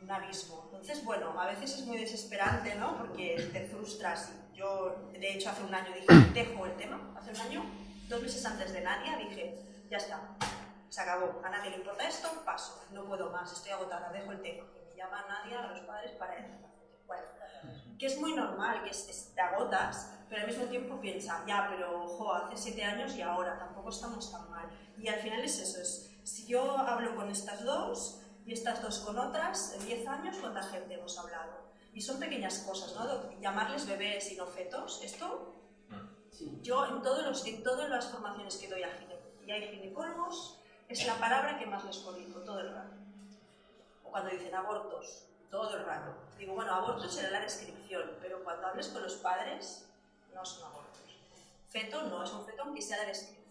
un abismo. Entonces, bueno, a veces es muy desesperante, ¿no? Porque te frustras. Yo, de hecho, hace un año dije, dejo el tema, hace un año, dos meses antes de Nadia, dije, ya está, se acabó, a nadie le importa esto, paso, no puedo más, estoy agotada, dejo el tema. Que me llama Nadia a los padres para él. Bueno, que es muy normal, que es- es- te agotas, pero al mismo tiempo piensa, ya, pero ojo, hace siete años y ahora, tampoco estamos tan mal. Y al final es eso, es, si yo hablo con estas dos y estas dos con otras, en 10 años, ¿cuánta gente hemos hablado? Y son pequeñas cosas, ¿no? Llamarles bebés y no fetos, esto, yo en, todos los, en todas las formaciones que doy a y hay ginecólogos, es la palabra que más les corrijo todo el rato. O cuando dicen abortos, todo el rato. Digo, bueno, abortos será la descripción, pero cuando hables con los padres, no son abortos. Feto no es un feto aunque sea la descripción.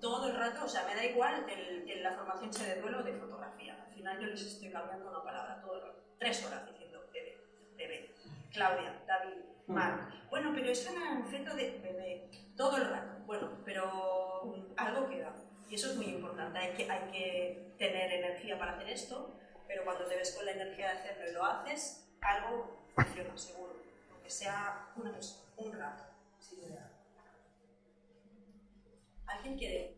Todo el rato, o sea, me da igual el, el- la formación sea de duelo o de fotografía. Al final yo les estoy cambiando una palabra todo el rato. Tres horas diciendo bebé, bebé. Claudia, David, Marc. Bueno, pero es un feto de bebé. Todo el rato. Bueno, pero mm, algo queda. Y eso es muy importante. Hay que, hay que tener energía para hacer esto, pero cuando te ves con la energía de hacerlo y lo haces, algo funciona, seguro. Aunque sea una persona, un rato. sin duda. ¿Alguien quiere?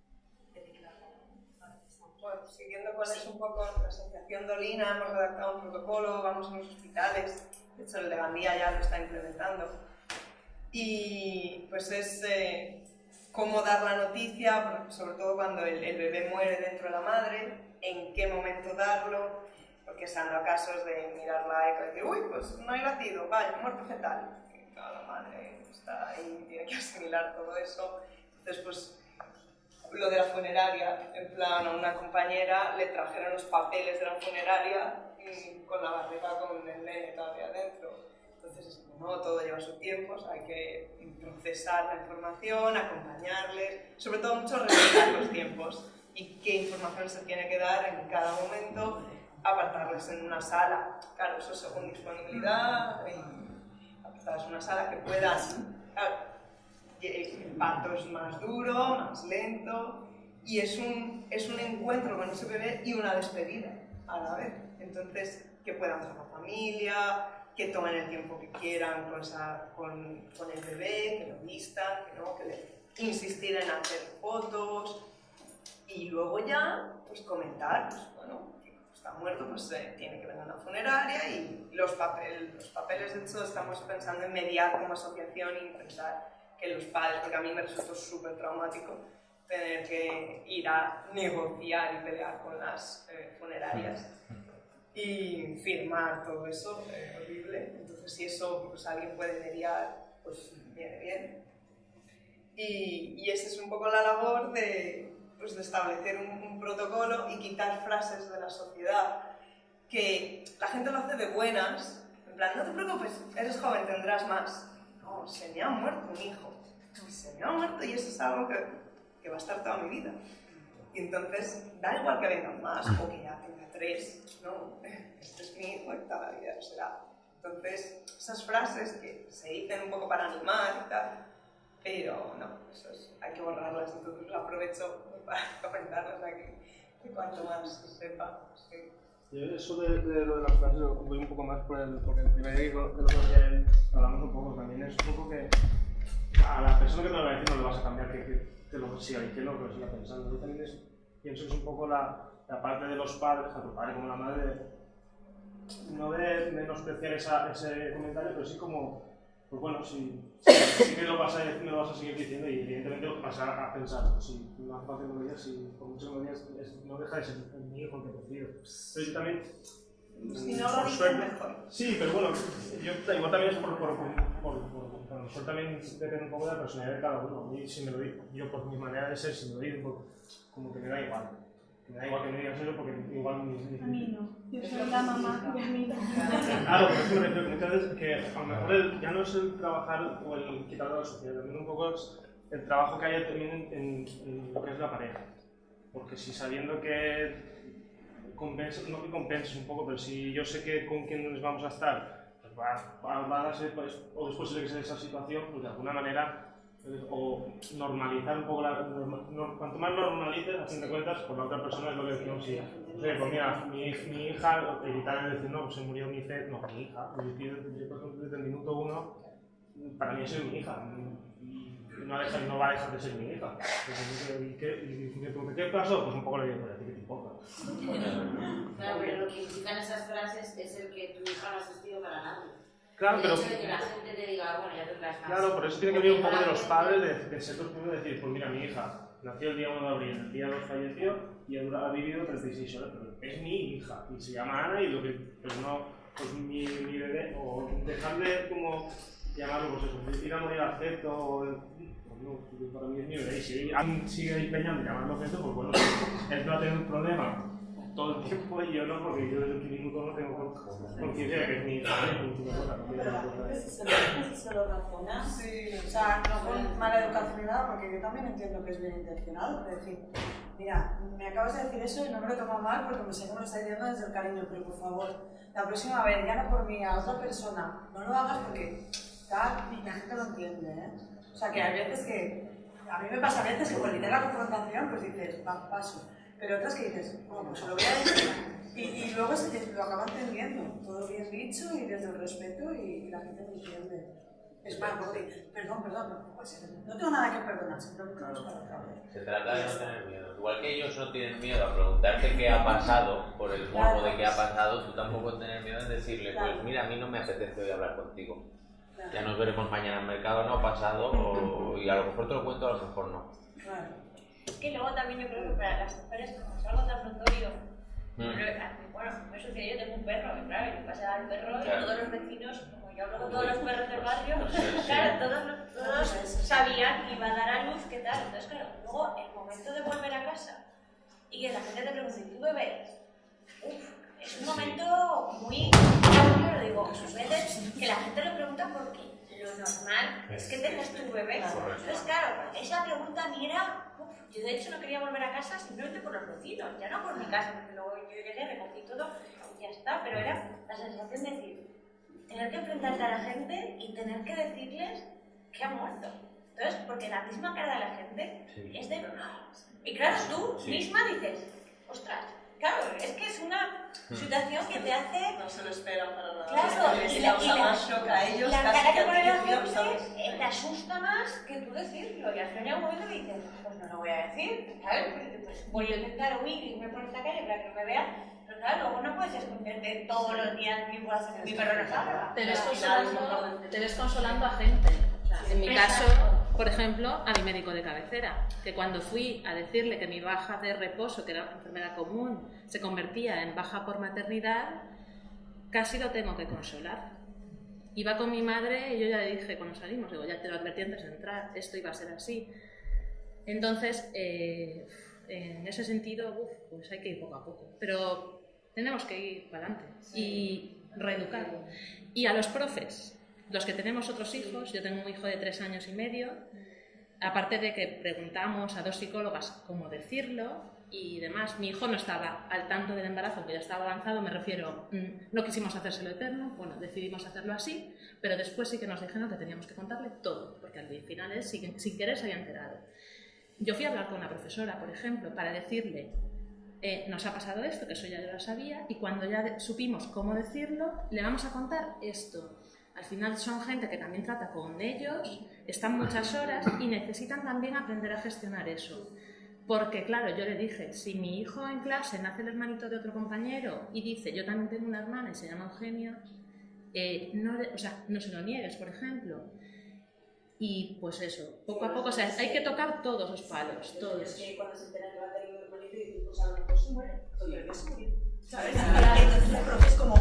Bueno, siguiendo cuál es un poco la asociación Dolina, hemos redactado un protocolo, vamos a los hospitales, de hecho el de Gandía ya lo está implementando. Y pues es eh, cómo dar la noticia, sobre todo cuando el, el bebé muere dentro de la madre, en qué momento darlo, porque se han dado casos de mirar la eco y decir, uy, pues no hay latido, vaya, muerte fetal. Y claro, la madre está ahí, tiene que asimilar todo eso. Entonces, pues lo de la funeraria, en plan a una compañera le trajeron los papeles de la funeraria y con la barriga con el nene todavía dentro. Entonces, es como, no, todo lleva su tiempo, o sea, hay que procesar la información, acompañarles, sobre todo mucho respetar los tiempos y qué información se tiene que dar en cada momento, apartarles en una sala, claro, eso según disponibilidad, apartarles en una sala que puedan, claro, el parto es más duro, más lento, y es un, es un encuentro con ese bebé y una despedida a la vez. Entonces, que puedan ser la familia, que tomen el tiempo que quieran con, esa, con, con el bebé, que lo vistan, que, no, que le, insistir en hacer fotos y luego ya pues comentar, pues bueno, está muerto, pues eh, tiene que venir a una funeraria y los, papel, los papeles, de hecho, estamos pensando en mediar como asociación e intentar que los padres, porque a mí me resultó súper traumático tener que ir a negociar y pelear con las eh, funerarias y firmar todo eso, eh, horrible. Entonces, si eso pues, alguien puede mediar, pues viene bien. Y, y esa es un poco la labor de, pues, de establecer un, un, protocolo y quitar frases de la sociedad que la gente lo hace de buenas, en plan, no te preocupes, eres joven, tendrás más. Se me ha muerto un hijo, se me ha muerto y eso es algo que, que va a estar toda mi vida. Y entonces, da igual que vengan más o que ya tenga tres, no, este es mi hijo y toda la vida será. Entonces, esas frases que se dicen un poco para animar y tal, pero no, hay que borrarlas, entonces aprovecho para comentarlas aquí, y cuanto más se sepa, sí. Yo eso de, de, lo de las frases voy un poco más por el, porque el primer día que lo que hablamos un poco también es un poco que a la persona que te lo va a decir no le vas a cambiar que, que, lo siga diciendo, que lo siga pensando. Yo también es, pienso que es un poco la, la parte de los padres, tanto padre como la madre, no de menospreciar esa, ese comentario, pero sí como, pues bueno, si, si, si que lo vas a decir, me lo vas a seguir diciendo y evidentemente vas a, a pensar, pues si no hace falta que me lo digas, si por mucho que me lo digas, no deja de ser mi hijo el que. Pero yo también si no lo dices mejor. Sí, pero bueno, yo igual también es por, por, por, por, por, por a lo mejor también depende un poco de la personalidad de cada uno. A mí si me lo digo, yo por mi manera de ser, si me lo digo, como que me da igual. Me da igual que me digas eso porque igual mi... mi a mí no. Yo soy la mamá y a mí. Claro, pero es que me refiero que muchas veces que a lo mejor el, ya no es el trabajar o el quitarlo de la sociedad, también un poco es el trabajo que hay también en, en, en lo que es la pareja. Porque si sabiendo que compensa, no que compenses un poco, pero si yo sé que con quién nos vamos a estar, pues va, va, va a darse, pues, o después de que sea esa situación, pues de alguna manera, o normalizar un poco la. Cuanto más normalices, a fin de cuentas, por la otra persona es lo que decimos, sí. O sea, pues mira, mi, mi hija, evitar el decir, no, pues se murió mi fe, no, mi hija. Yo, por ejemplo, desde el minuto uno, para mí es mi hija no, deja, no va a dejar de ser mi hija. ¿Y qué, y me pregunté, ¿qué pasó? Pues un poco le digo, ¿qué te importa? Claro, pero lo que implican esas frases es el que tu hija no ha asistido para nada. Claro, el pero. hecho de que la gente te diga, bueno, ya tendrás más. Claro, por eso tiene que venir un poco de los padres de, de primeros y decir, pues mira, mi hija nació el día 1 de abril, el día 2 falleció y ha vivido 36 horas, pero es mi hija y se llama Ana y lo que, pues no, pues mi, mi bebé, o dejarle como llamarlo, pues eso, ir a morir al feto, o no, para mí es mi bebé. Y si sigue empeñando en llamarlo objeto, pues bueno, él va a tener un problema todo el tiempo y yo no, porque yo desde el minuto no tengo conciencia de que es mi hija. Si se lo razonas, Sí. o sea, no con mala educación ni nada, porque yo también entiendo que es bien intencionado. Es decir, mira, me acabas de decir eso y no me lo tomo mal porque me sé que me lo está diciendo desde el cariño, pero por favor, la próxima vez, ya no por mí, a otra persona, no lo hagas porque tal, y la gente lo entiende, ¿eh? O sea, que hay veces que, a mí me pasa a veces que por evitar la confrontación, pues dices, va, paso. Pero otras que dices, bueno, pues se lo voy a decir. Y, y luego es que lo acaba entendiendo, todo bien dicho y desde el respeto y la gente lo entiende. Es más, porque, perdón, perdón, no, pues, no tengo nada que perdonar, simplemente no. Se trata de no tener miedo. Igual que ellos no tienen miedo a preguntarte qué ha pasado, por el morbo de qué ha pasado, tú tampoco tener miedo en decirle, pues mira, a mí no me apetece hoy hablar contigo. Ya nos veremos mañana en mercado, no pasado, o, y a lo mejor te lo cuento, a lo mejor no. Es que luego también yo creo que para las mujeres, como es algo tan notorio, Mm. bueno, me sucedió, yo tengo un perro, y claro, yo pasaba al perro y todos los vecinos, como yo hablo con todos los perros del barrio, claro, todos, todos sabían que iba a dar a luz, qué tal. Entonces, claro, luego el momento de volver a casa y que la gente te pregunte, ¿tú bebés? Uf, es un momento muy claro, digo, sus veces que la gente lo pregunta porque lo es que tengas tu bebé. Entonces, claro, esa pregunta a mí era, yo de hecho no quería volver a casa simplemente por los vecinos, ya no por mi casa, porque luego yo llegué, recogí todo y ya está, pero era la sensación de decir, tener que enfrentarte a la gente y tener que decirles que ha muerto. Entonces, porque la misma cara de la gente Sí. es de... Y claro, tú Sí. misma dices, ostras, claro, es que es una Hmm. situación que te hace... No se lo esperan para nada. Claro, y la, y causa la- más shock a ellos la casi cara que pone la gente eh, te asusta más que tú decirlo. Y al final llega un momento que dices, pues no lo voy a decir, ¿sabes? Pues, voy a intentar huir y irme por esta calle para que no me vean. Pero claro, luego no puedes esconderte todos los días mi perro no salga. Te ves, consolando, te ves consolando a gente. O sea, en mi caso, por ejemplo, a mi médico de cabecera, que cuando fui a decirle que mi baja de reposo, que era una enfermedad común, se convertía en baja por maternidad, casi lo tengo que consolar. Iba con mi madre y yo ya le dije cuando salimos, digo, ya te lo advertí antes de entrar, esto iba a ser así. Entonces, eh, en ese sentido, uf, pues hay que ir poco a poco. Pero tenemos que ir para adelante y reeducar. Y a los profes, los que tenemos otros hijos, yo tengo un hijo de tres años y medio, aparte de que preguntamos a dos psicólogas cómo decirlo y demás, mi hijo no estaba al tanto del embarazo, que ya estaba avanzado, me refiero, mm, no quisimos hacérselo eterno, bueno, decidimos hacerlo así, pero después sí que nos dijeron que teníamos que contarle todo, porque al final él sin, sin querer se había enterado. Yo fui a hablar con la profesora, por ejemplo, para decirle, eh, nos ha pasado esto, que eso ya yo lo sabía, y cuando ya supimos cómo decirlo, le vamos a contar esto. Al final son gente que también trata con ellos, están muchas horas y necesitan también aprender a gestionar eso. Porque claro, yo le dije, si mi hijo en clase nace el hermanito de otro compañero y dice, yo también tengo una hermana y se llama Eugenia, eh, no, o sea, no se lo niegues, por ejemplo. Y pues eso, poco a poco, o sea, hay que tocar todos los palos, todos. Cuando se que va a tener un hermanito y pues a lo mejor se muere, ¿Sabes? Y entonces el profe es como,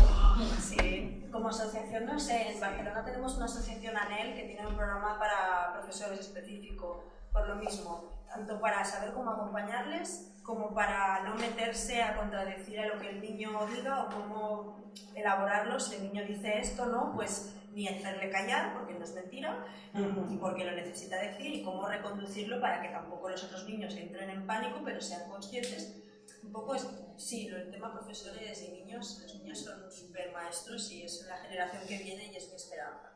sí, como asociación, no sé, en Barcelona tenemos una asociación ANEL que tiene un programa para profesores específico, por lo mismo, tanto para saber cómo acompañarles, como para no meterse a contradecir a lo que el niño diga o cómo elaborarlo, si el niño dice esto, ¿no? Pues ni hacerle callar, porque no es mentira, y porque lo necesita decir, y cómo reconducirlo para que tampoco los otros niños entren en pánico, pero sean conscientes un poco es, sí, del tema profesores y niños, los niños son super maestros y es la generación que viene y es mi esperanza.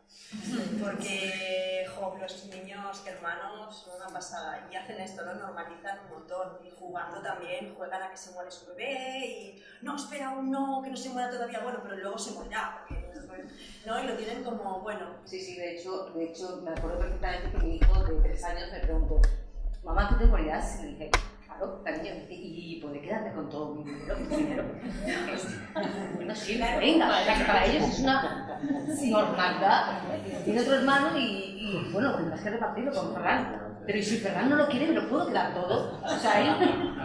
Porque, jo, los niños hermanos son una pasada y hacen esto, lo normalizan un montón y jugando también, juegan a que se muere su bebé y no, espera aún no, que no se muera todavía, bueno, pero luego se morirá, porque, ¿no? Y lo tienen como, bueno, Sí, sí, de hecho, de hecho me acuerdo perfectamente que mi hijo de tres años me preguntó, mamá, ¿tú te morirás? Y dije, claro, cariño, y podré quedarme con todo mi dinero primero. bueno, sí, venga, o sea, que para ellos es una normalidad. Tiene otro hermano y, y, bueno, tendrás que repartirlo con Ferran. Pero ¿y si Ferran no lo quiere, me lo puedo quedar todo? O sea, él,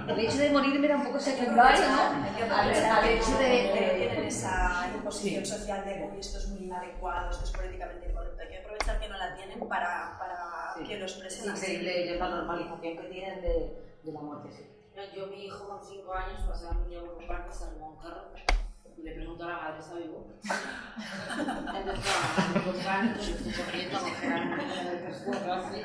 el hecho de morir era un poco secundario, ¿no? Al, al hecho de... de- tienen esa imposición social de "Uy, esto es muy inadecuado, esto es políticamente incorrecto. Hay que aprovechar que no la tienen para, para Sí. que lo Es expresen así. increíble la normalización que tienen de, de la muerte, sí. Yo, mi hijo con 5 años pasaba un día por un parque, se armó un carro y le pregunto a la madre, ¿está vivo? Entonces, claro, con pánico, yo estoy corriendo a coger a mi hijo del transporte,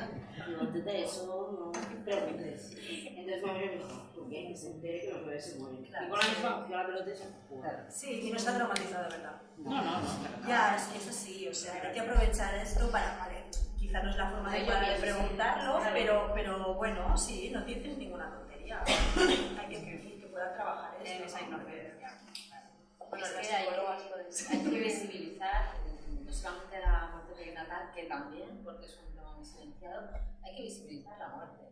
no te eso, no te preguntes. Entonces abrió y me dijo, ¿por qué? Que se entere que los bebés se mueren. Y con la misma cogió la pelota y se. Sí, y no está traumatizado de verdad. No, no, no. Ya, es que es así, o sea, hay que aprovechar esto para, vale, quizá no es la forma de sí. preguntarlo, pero, pero bueno, sí, no tienes ninguna tontería. hay que, que, que puedan trabajar esto. Esa ¿no? Que- Bueno, las es que hay, que visibilizar no solamente la muerte perinatal, que también, porque es un tema muy silenciado, hay que visibilizar la muerte.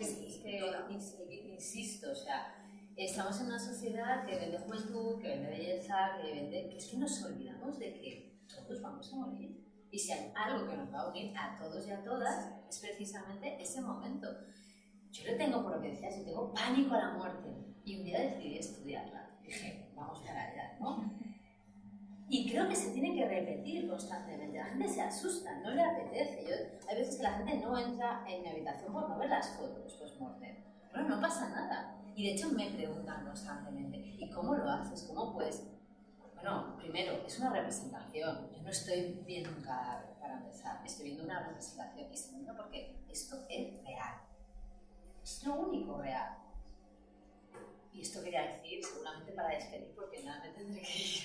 Es que, es insisto, o sea, estamos en una sociedad que vende juventud, que vende belleza, que vende... que es que nos olvidamos de que todos vamos a morir. Y si hay algo que nos va a unir a todos y a todas, es precisamente ese momento. Yo le tengo, por lo que decías, yo tengo pánico a la muerte. Y un día decidí estudiarla. Dije, vamos para allá, ¿no? Y creo que se tiene que repetir constantemente. La gente se asusta, no le apetece. Yo, hay veces que la gente no entra en mi habitación por no ver las fotos post-mortem. Bueno, no pasa nada. Y de hecho me preguntan constantemente, ¿y cómo lo haces? ¿Cómo puedes? Bueno, primero, es una representación. Yo no estoy viendo un cadáver, para empezar. Estoy viendo una representación. Y segundo, porque esto es real. Es lo único real. Y esto quería decir, seguramente para despedir, porque nada me tendré que ir.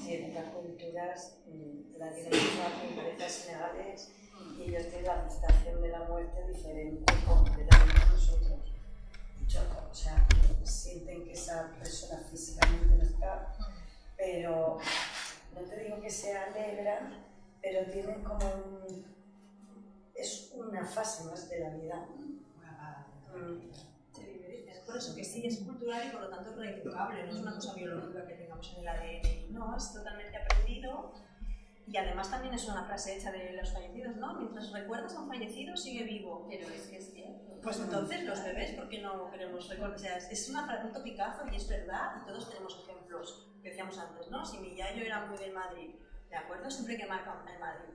Sí, en otras culturas mm, la violencia en parejas ilegales y ellos tienen la aceptación de la muerte diferente completamente a nosotros. Dicho, o sea, sienten que esa persona físicamente no está, pero no te digo que sea alegra, pero tienen como un, es una fase más de la vida. Mm. Es por eso que sí, es cultural y por lo tanto es reeducable, no es una cosa biológica que tengamos en el ADN, no, es totalmente aprendido y además también es una frase hecha de los fallecidos, ¿no? Mientras recuerdas a un fallecido, sigue vivo. Pero es que es cierto. Pues entonces los bebés, ¿por qué no queremos recordar? O sea, es una, un topicazo y es verdad, y todos tenemos ejemplos, que decíamos antes, ¿no? Si mi yayo era muy del Madrid, ¿de acuerdo? Siempre que marca el Madrid.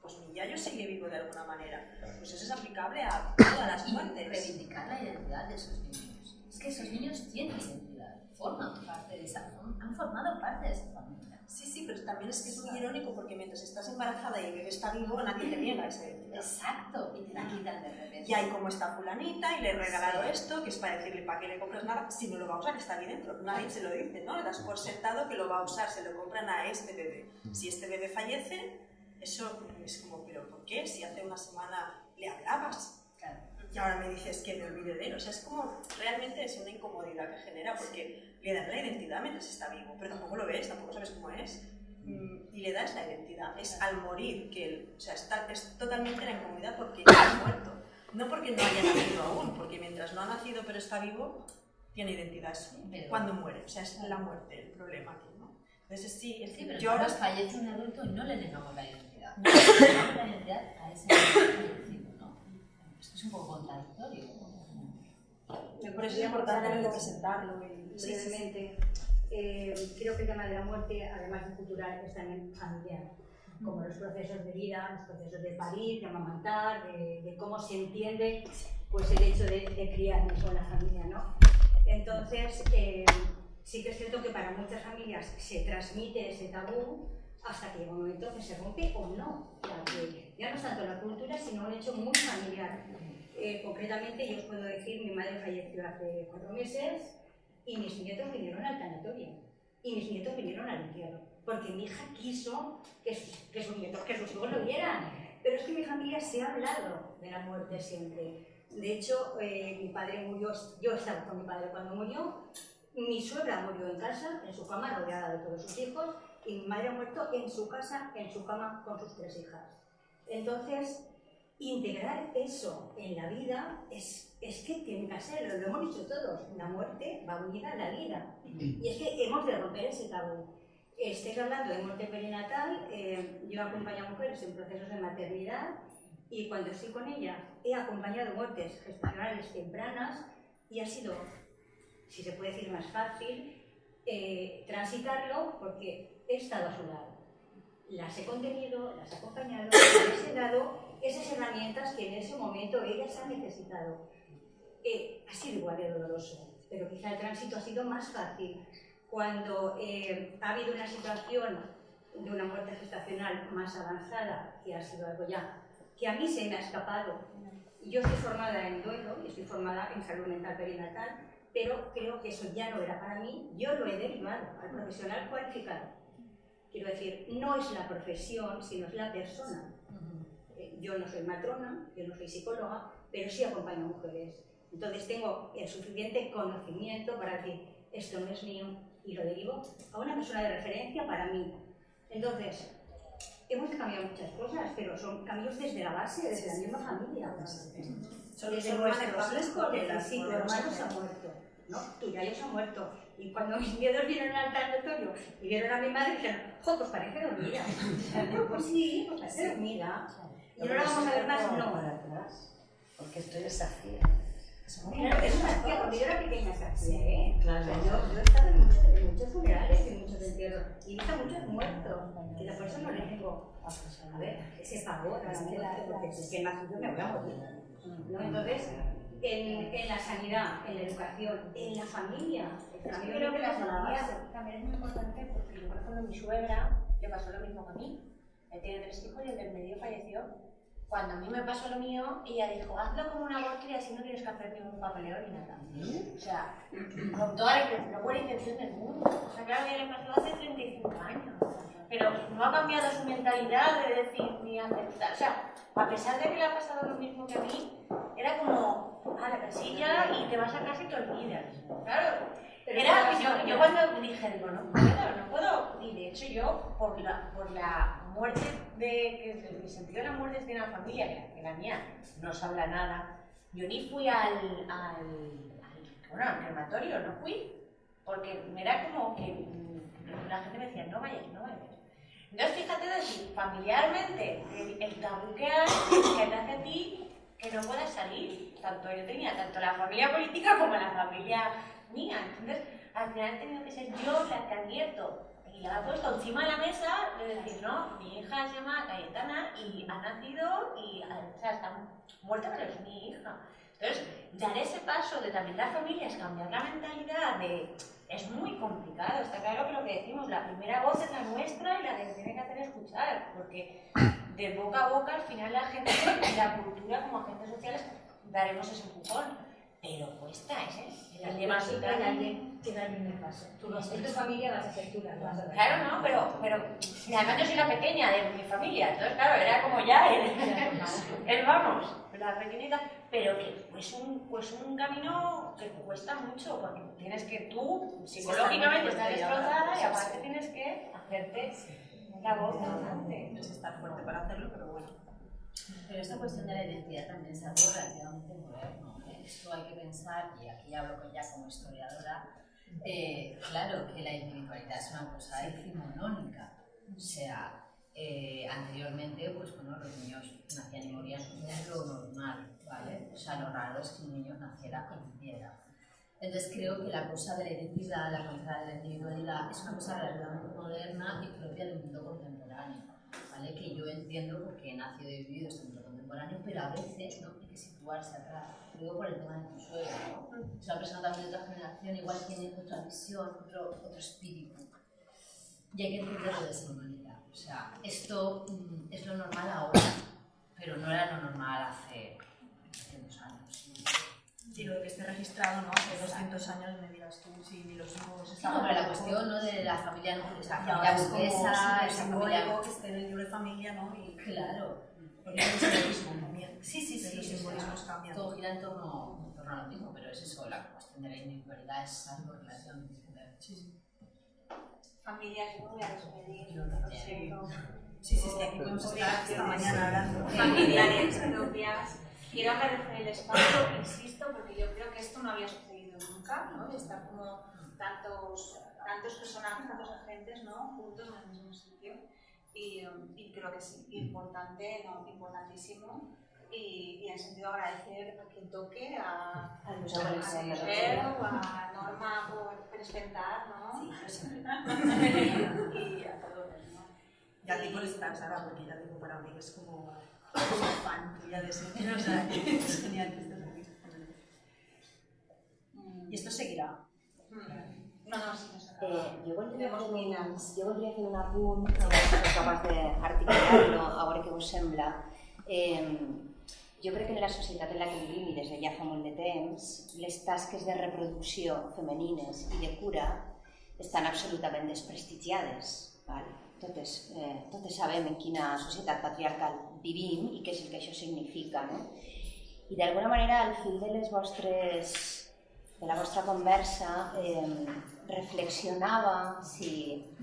Pues mi yayo sigue vivo de alguna manera. Pues eso es aplicable a todas las muertes. Reivindicar la identidad de esos niños. Es que esos niños tienen identidad, forman parte de esa, han formado parte de esa familia. Sí, sí, pero también es que es muy irónico porque mientras estás embarazada y el bebé está vivo, nadie te niega esa identidad. Exacto, y te la quitan de repente. Y hay como está fulanita y le he regalado esto, que es para decirle para qué le compras nada, si no lo va a usar está ahí dentro, nadie se lo dice, ¿no? Le das por sentado que lo va a usar, se lo compran a este bebé. Si este bebé fallece, eso es como, pero ¿por qué? Si hace una semana le hablabas. Y ahora me dices que me olvide de él. O sea, es como, realmente es una incomodidad que genera porque le das la identidad mientras está vivo, pero tampoco lo ves, tampoco sabes cómo es. Mm, y le das la identidad. Es al morir que él, o sea, está, es totalmente la incomodidad porque ya ha muerto. No porque no haya nacido aún, porque mientras no ha nacido pero está vivo, tiene identidad. cuando muere, o sea, es la muerte el problema aquí, ¿no? Entonces sí, es sí, pero yo ahora fallece un adulto y no le negamos la identidad. No le negamos la identidad a ese fallecido, ¿no? Esto es un poco contradictorio. Por eso es importante representarlo y brevemente. Eh, creo que el tema de la muerte, además de cultural, es también familiar como los procesos de vida, los procesos de parir, de amamantar, de, de cómo se entiende pues, el hecho de, de criarnos con la familia. ¿no? Entonces, eh, sí que es cierto que para muchas familias se transmite ese tabú hasta que llega un momento que se rompe o no. ya no es tanto la cultura, sino un hecho muy familiar. Eh, concretamente, yo os puedo decir, mi madre falleció hace cuatro meses y mis nietos vinieron al tanatorio y mis nietos vinieron al entierro, porque mi hija quiso que sus, que sus nietos, que sus hijos lo vieran. Pero es que mi familia se ha hablado de la muerte siempre. De hecho, eh, mi padre murió, yo estaba con mi padre cuando murió, mi suegra murió en casa, en su cama, rodeada de todos sus hijos, y mi madre ha muerto en su casa, en su cama, con sus tres hijas. Entonces, integrar eso en la vida es, es que tiene que ser, lo hemos dicho todos, la muerte va unida a la vida. Y es que hemos de romper ese tabú. Estáis hablando de muerte perinatal, eh, yo acompaño a mujeres en procesos de maternidad y cuando estoy con ellas he acompañado muertes gestacionales tempranas y ha sido, si se puede decir más fácil, eh, transitarlo porque he estado a su lado. Las he contenido, las he acompañado, dado esas herramientas que en ese momento ellas han necesitado. Eh, ha sido igual de doloroso, pero quizá el tránsito ha sido más fácil. Cuando eh, ha habido una situación de una muerte gestacional más avanzada, que ha sido algo ya que a mí se me ha escapado. Yo estoy formada en duelo y estoy formada en salud mental perinatal, pero creo que eso ya no era para mí, yo lo he derivado al profesional cualificado. Quiero decir, no es la profesión, sino es la persona. Yo no soy matrona, yo no soy psicóloga, pero sí acompaño a mujeres. Entonces tengo el suficiente conocimiento para decir, esto no es mío, y lo derivo a una persona de referencia para mí. Entonces, hemos cambiado muchas cosas, pero son cambios desde la base, desde la misma familia. Son nuestros hijos, desde si tu hermano se ha muerto, ¿no? tu yayo se ha muerto. Y cuando mis miedos vinieron al tanatorio y vieron a mi madre, dijeron, jo, pues parece dormida. pues sí, pues parece dormida. Y ahora vamos a ver más, no. Porque estoy desafía. Claro, es una tía, cuando yo era pequeña se ¿eh? Claro. Yo, yo he estado en muchos, en muchos funerales, en muchos entierros, y he visto muchos muertos, que por eso no le tengo, a ver, ese pavor a la muerte, porque es que más yo me voy a morir. ¿no? Entonces, en, en, la sanidad, en la educación, en la familia. Yo creo que la familia también es muy importante porque, por ejemplo, mi suegra le pasó lo mismo que a mí. Ella tiene tres hijos y el del medio falleció cuando a mí me pasó lo mío, ella dijo, hazlo como una aborto y así no tienes que hacer ningún papeleo ni nada. O sea, con toda la, buena intención del mundo. O sea, claro, a mí le pasó hace 35 años. pero no ha cambiado su mentalidad de decir ni aceptar. O sea, a pesar de que le ha pasado lo mismo que a mí, era como, a la casilla y te vas a casa y te olvidas. Claro, era, yo, yo cuando dije, digo, no puedo, no puedo, y de hecho yo, por la, por la muerte de, que el sentido de la muerte es de una familia, que, la mía no os habla nada, yo ni fui al, al, al- bueno, al crematorio, no fui, porque era como que mm, la gente me decía, no vayas, no vayas. Entonces fíjate decir, familiarmente, el, el tabú que hay, que te hace a ti que no puedas salir. Tanto yo tenía, tanto la familia política como la familia mía. Entonces, al final he tenido que ser yo la que ha abierto y la ha puesto encima de la mesa de decir, no, mi hija se llama Cayetana y ha nacido y o sea, está muerta, pero es mi hija. Entonces, dar ese paso de también las familias, cambiar la mentalidad de es muy complicado, está claro que lo que decimos, la primera voz es la nuestra y la que se tiene que hacer escuchar, porque de boca a boca al final la gente, la cultura como agentes sociales daremos ese empujón, pero cuesta, ¿eh? El tema que social. alguien que alguien le pase. Tú no en tu familia vas a ser tú la que vas a. Claro, no, pero, pero además yo soy la pequeña de mi familia, entonces claro, era como ya el, el vamos, la pequeñita, pero que pues un, pues un camino que cuesta mucho, porque tienes que tú psicológicamente estar destrozada y aparte tienes que hacerte la voz delante. Tienes que estar fuerte para hacerlo, pero bueno. Pero esta cuestión de la identidad también es algo relativamente moderno. Esto hay que pensar, y aquí hablo ya como historiadora, eh, claro que la individualidad es una cosa decimonónica. O sea, eh, anteriormente, pues bueno, los niños nacían y morían, es lo normal, ¿vale? O sea, lo raro es que un niño naciera y viviera. Entonces creo que la cosa de la identidad, la cosa de la individualidad, es una cosa relativamente moderna y propia del mundo contemporáneo. ¿vale? Que yo entiendo porque he nacido y vivido este mundo contemporáneo, pero a veces ¿no? hay que situarse atrás. Lo digo por el tema de tu suegro, ¿no? Es una persona también de otra generación, igual tiene otra visión, otro, otro espíritu. Y hay que entenderlo de esa manera. O sea, esto mm, es lo normal ahora, pero no era lo normal hace 200 años. Digo, que esté registrado, ¿no? Hace 200 años me dirás tú si ni los nuevos Sí, no, pero la cuestión ¿no? de la familia, no, esa Y familia burguesa, esa familia... que esté en el libro de familia, ¿no? Y, Claro. Porque un simbolismo también. Sí, sí, sí. Los simbolismos sea, cambian. Todo gira en torno, en torno a lo mismo, pero es eso, la cuestión de la individualidad es algo diferente. Sí, sí. Familias, yo voy a despedir. Sí. Sí, sí, es que aquí podemos estar hasta mañana hablando. Familiares propias. Quiero agradecer el espacio, insisto, porque yo creo que esto no había sucedido nunca, ¿no? De estar como tantos, tantos personajes, tantos agentes, ¿no? Juntos en el mismo sitio. Y, y creo que es importante, ¿no? importantísimo. Y, y en sentido agradecer a quien toque, a, a la Museo, Cultura. a Norma por presentar, ¿no? Sí, y a todos, ¿no? Y a ti por estar, Sara, porque ya digo, para mí es como soy fan tuya de siempre, o sea, es genial que estés aquí. Y esto seguirá. No, no, sí, no acaba. Eh, jo voldria Tenemos fer un, jo voldria fer un apunt, si sou capaç d'articular-lo, a veure què us sembla. Eh, jo crec que en la societat en la que vivim i des de ja fa molt de temps, les tasques de reproducció femenines i de cura estan absolutament desprestigiades. Val? Totes, eh, totes sabem en quina societat patriarcal vivim i què és el que això significa. No? I d'alguna manera, al fil de les vostres de la vostra conversa eh, reflexionava si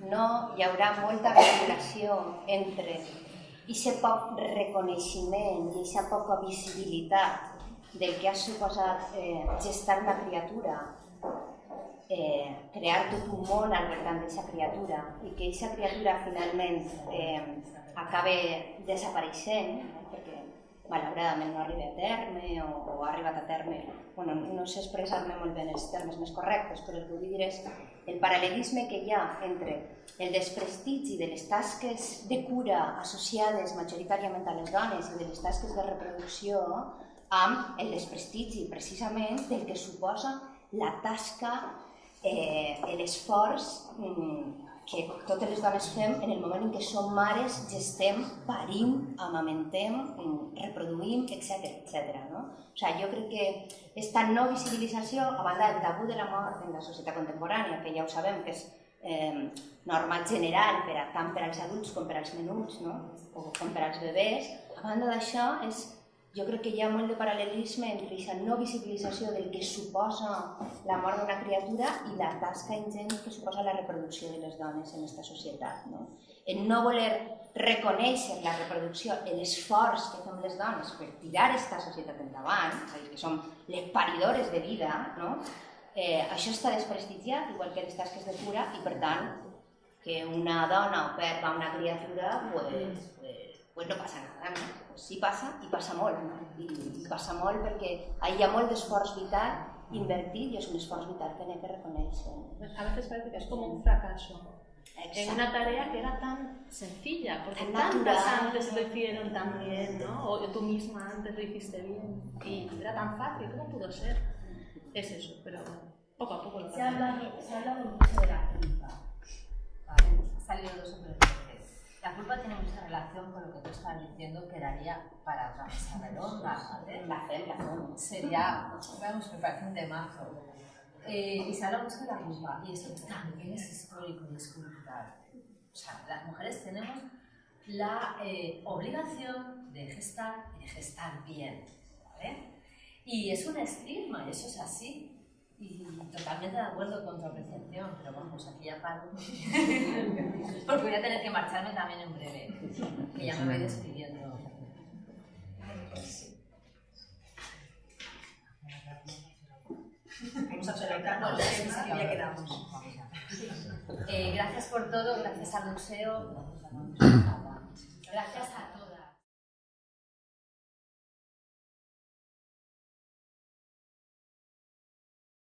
no hi haurà molta vinculació entre aquest poc reconeixement i aquesta poca visibilitat del que ha suposat eh, gestar una criatura, eh, crear tot un món al voltant d'aquesta criatura i que aquesta criatura finalment eh, acabe desapareixent, malauradament no arriba a terme o, o ha arribat a terme, bueno, no sé expressar-me molt bé en els termes més correctes, però el que vull dir és el paral·lelisme que hi ha entre el desprestigi de les tasques de cura associades majoritàriament a les dones i de les tasques de reproducció amb el desprestigi precisament del que suposa la tasca, eh, l'esforç mm, que totes les dones fem en el moment en què som mares, gestem, parim, amamentem, mm, reproduïm, etc etc. no? O sigui, jo crec que aquesta no visibilització, a banda del tabú de la mort en la societat contemporània, que ja ho sabem que és eh, norma general per a, tant per als adults com per als menuts, no? o com per als bebès. A banda d'això, és, jo crec que hi ha molt de paral·lelisme entre aquesta no visibilització del que suposa la mort d'una criatura i la tasca ingent que suposa la reproducció de les dones en aquesta societat. No? En no voler reconèixer la reproducció, l'esforç que fem les dones per tirar aquesta societat endavant, és a dir, que som les paridores de vida, no? eh, això està desprestigiat, igual que les tasques de cura, i per tant, que una dona perda una criatura, pues, pues, pues no passa nada, no? Pues sí passa, i passa molt? I, i passa molt perquè hi ha molt d'esforç vital invertit i és un esforç vital que n'hem de reconèixer. A veces parece que es como un fracaso. en una tarea que era tan sencilla, porque tantas antes lo hicieron tan bien, ¿no? O tú misma antes lo hiciste bien y era tan fácil, ¿cómo pudo ser? Es eso, pero poco a poco lo se ha, hablado, se ha hablado mucho de la culpa, ¿vale? Ha salido dos o tres veces. La culpa tiene mucha relación con lo que tú estás diciendo, que daría para otra mesa redonda, ¿vale? La fe, la fe. Sería, vamos, me parece un temazo. Eh, y se habla mucho de la culpa, y eso también es histórico y es cultural. O sea, las mujeres tenemos la eh, obligación de gestar y de gestar bien, ¿vale? Y es un estigma, y eso es así. Y totalmente de acuerdo con tu apreciación, pero vamos, aquí ya paro. Porque voy a tener que marcharme también en breve, que ya me voy despidiendo. Vamos a adelantarnos, ya quedamos. Eh, gracias por todo, gracias al museo, gracias a todos.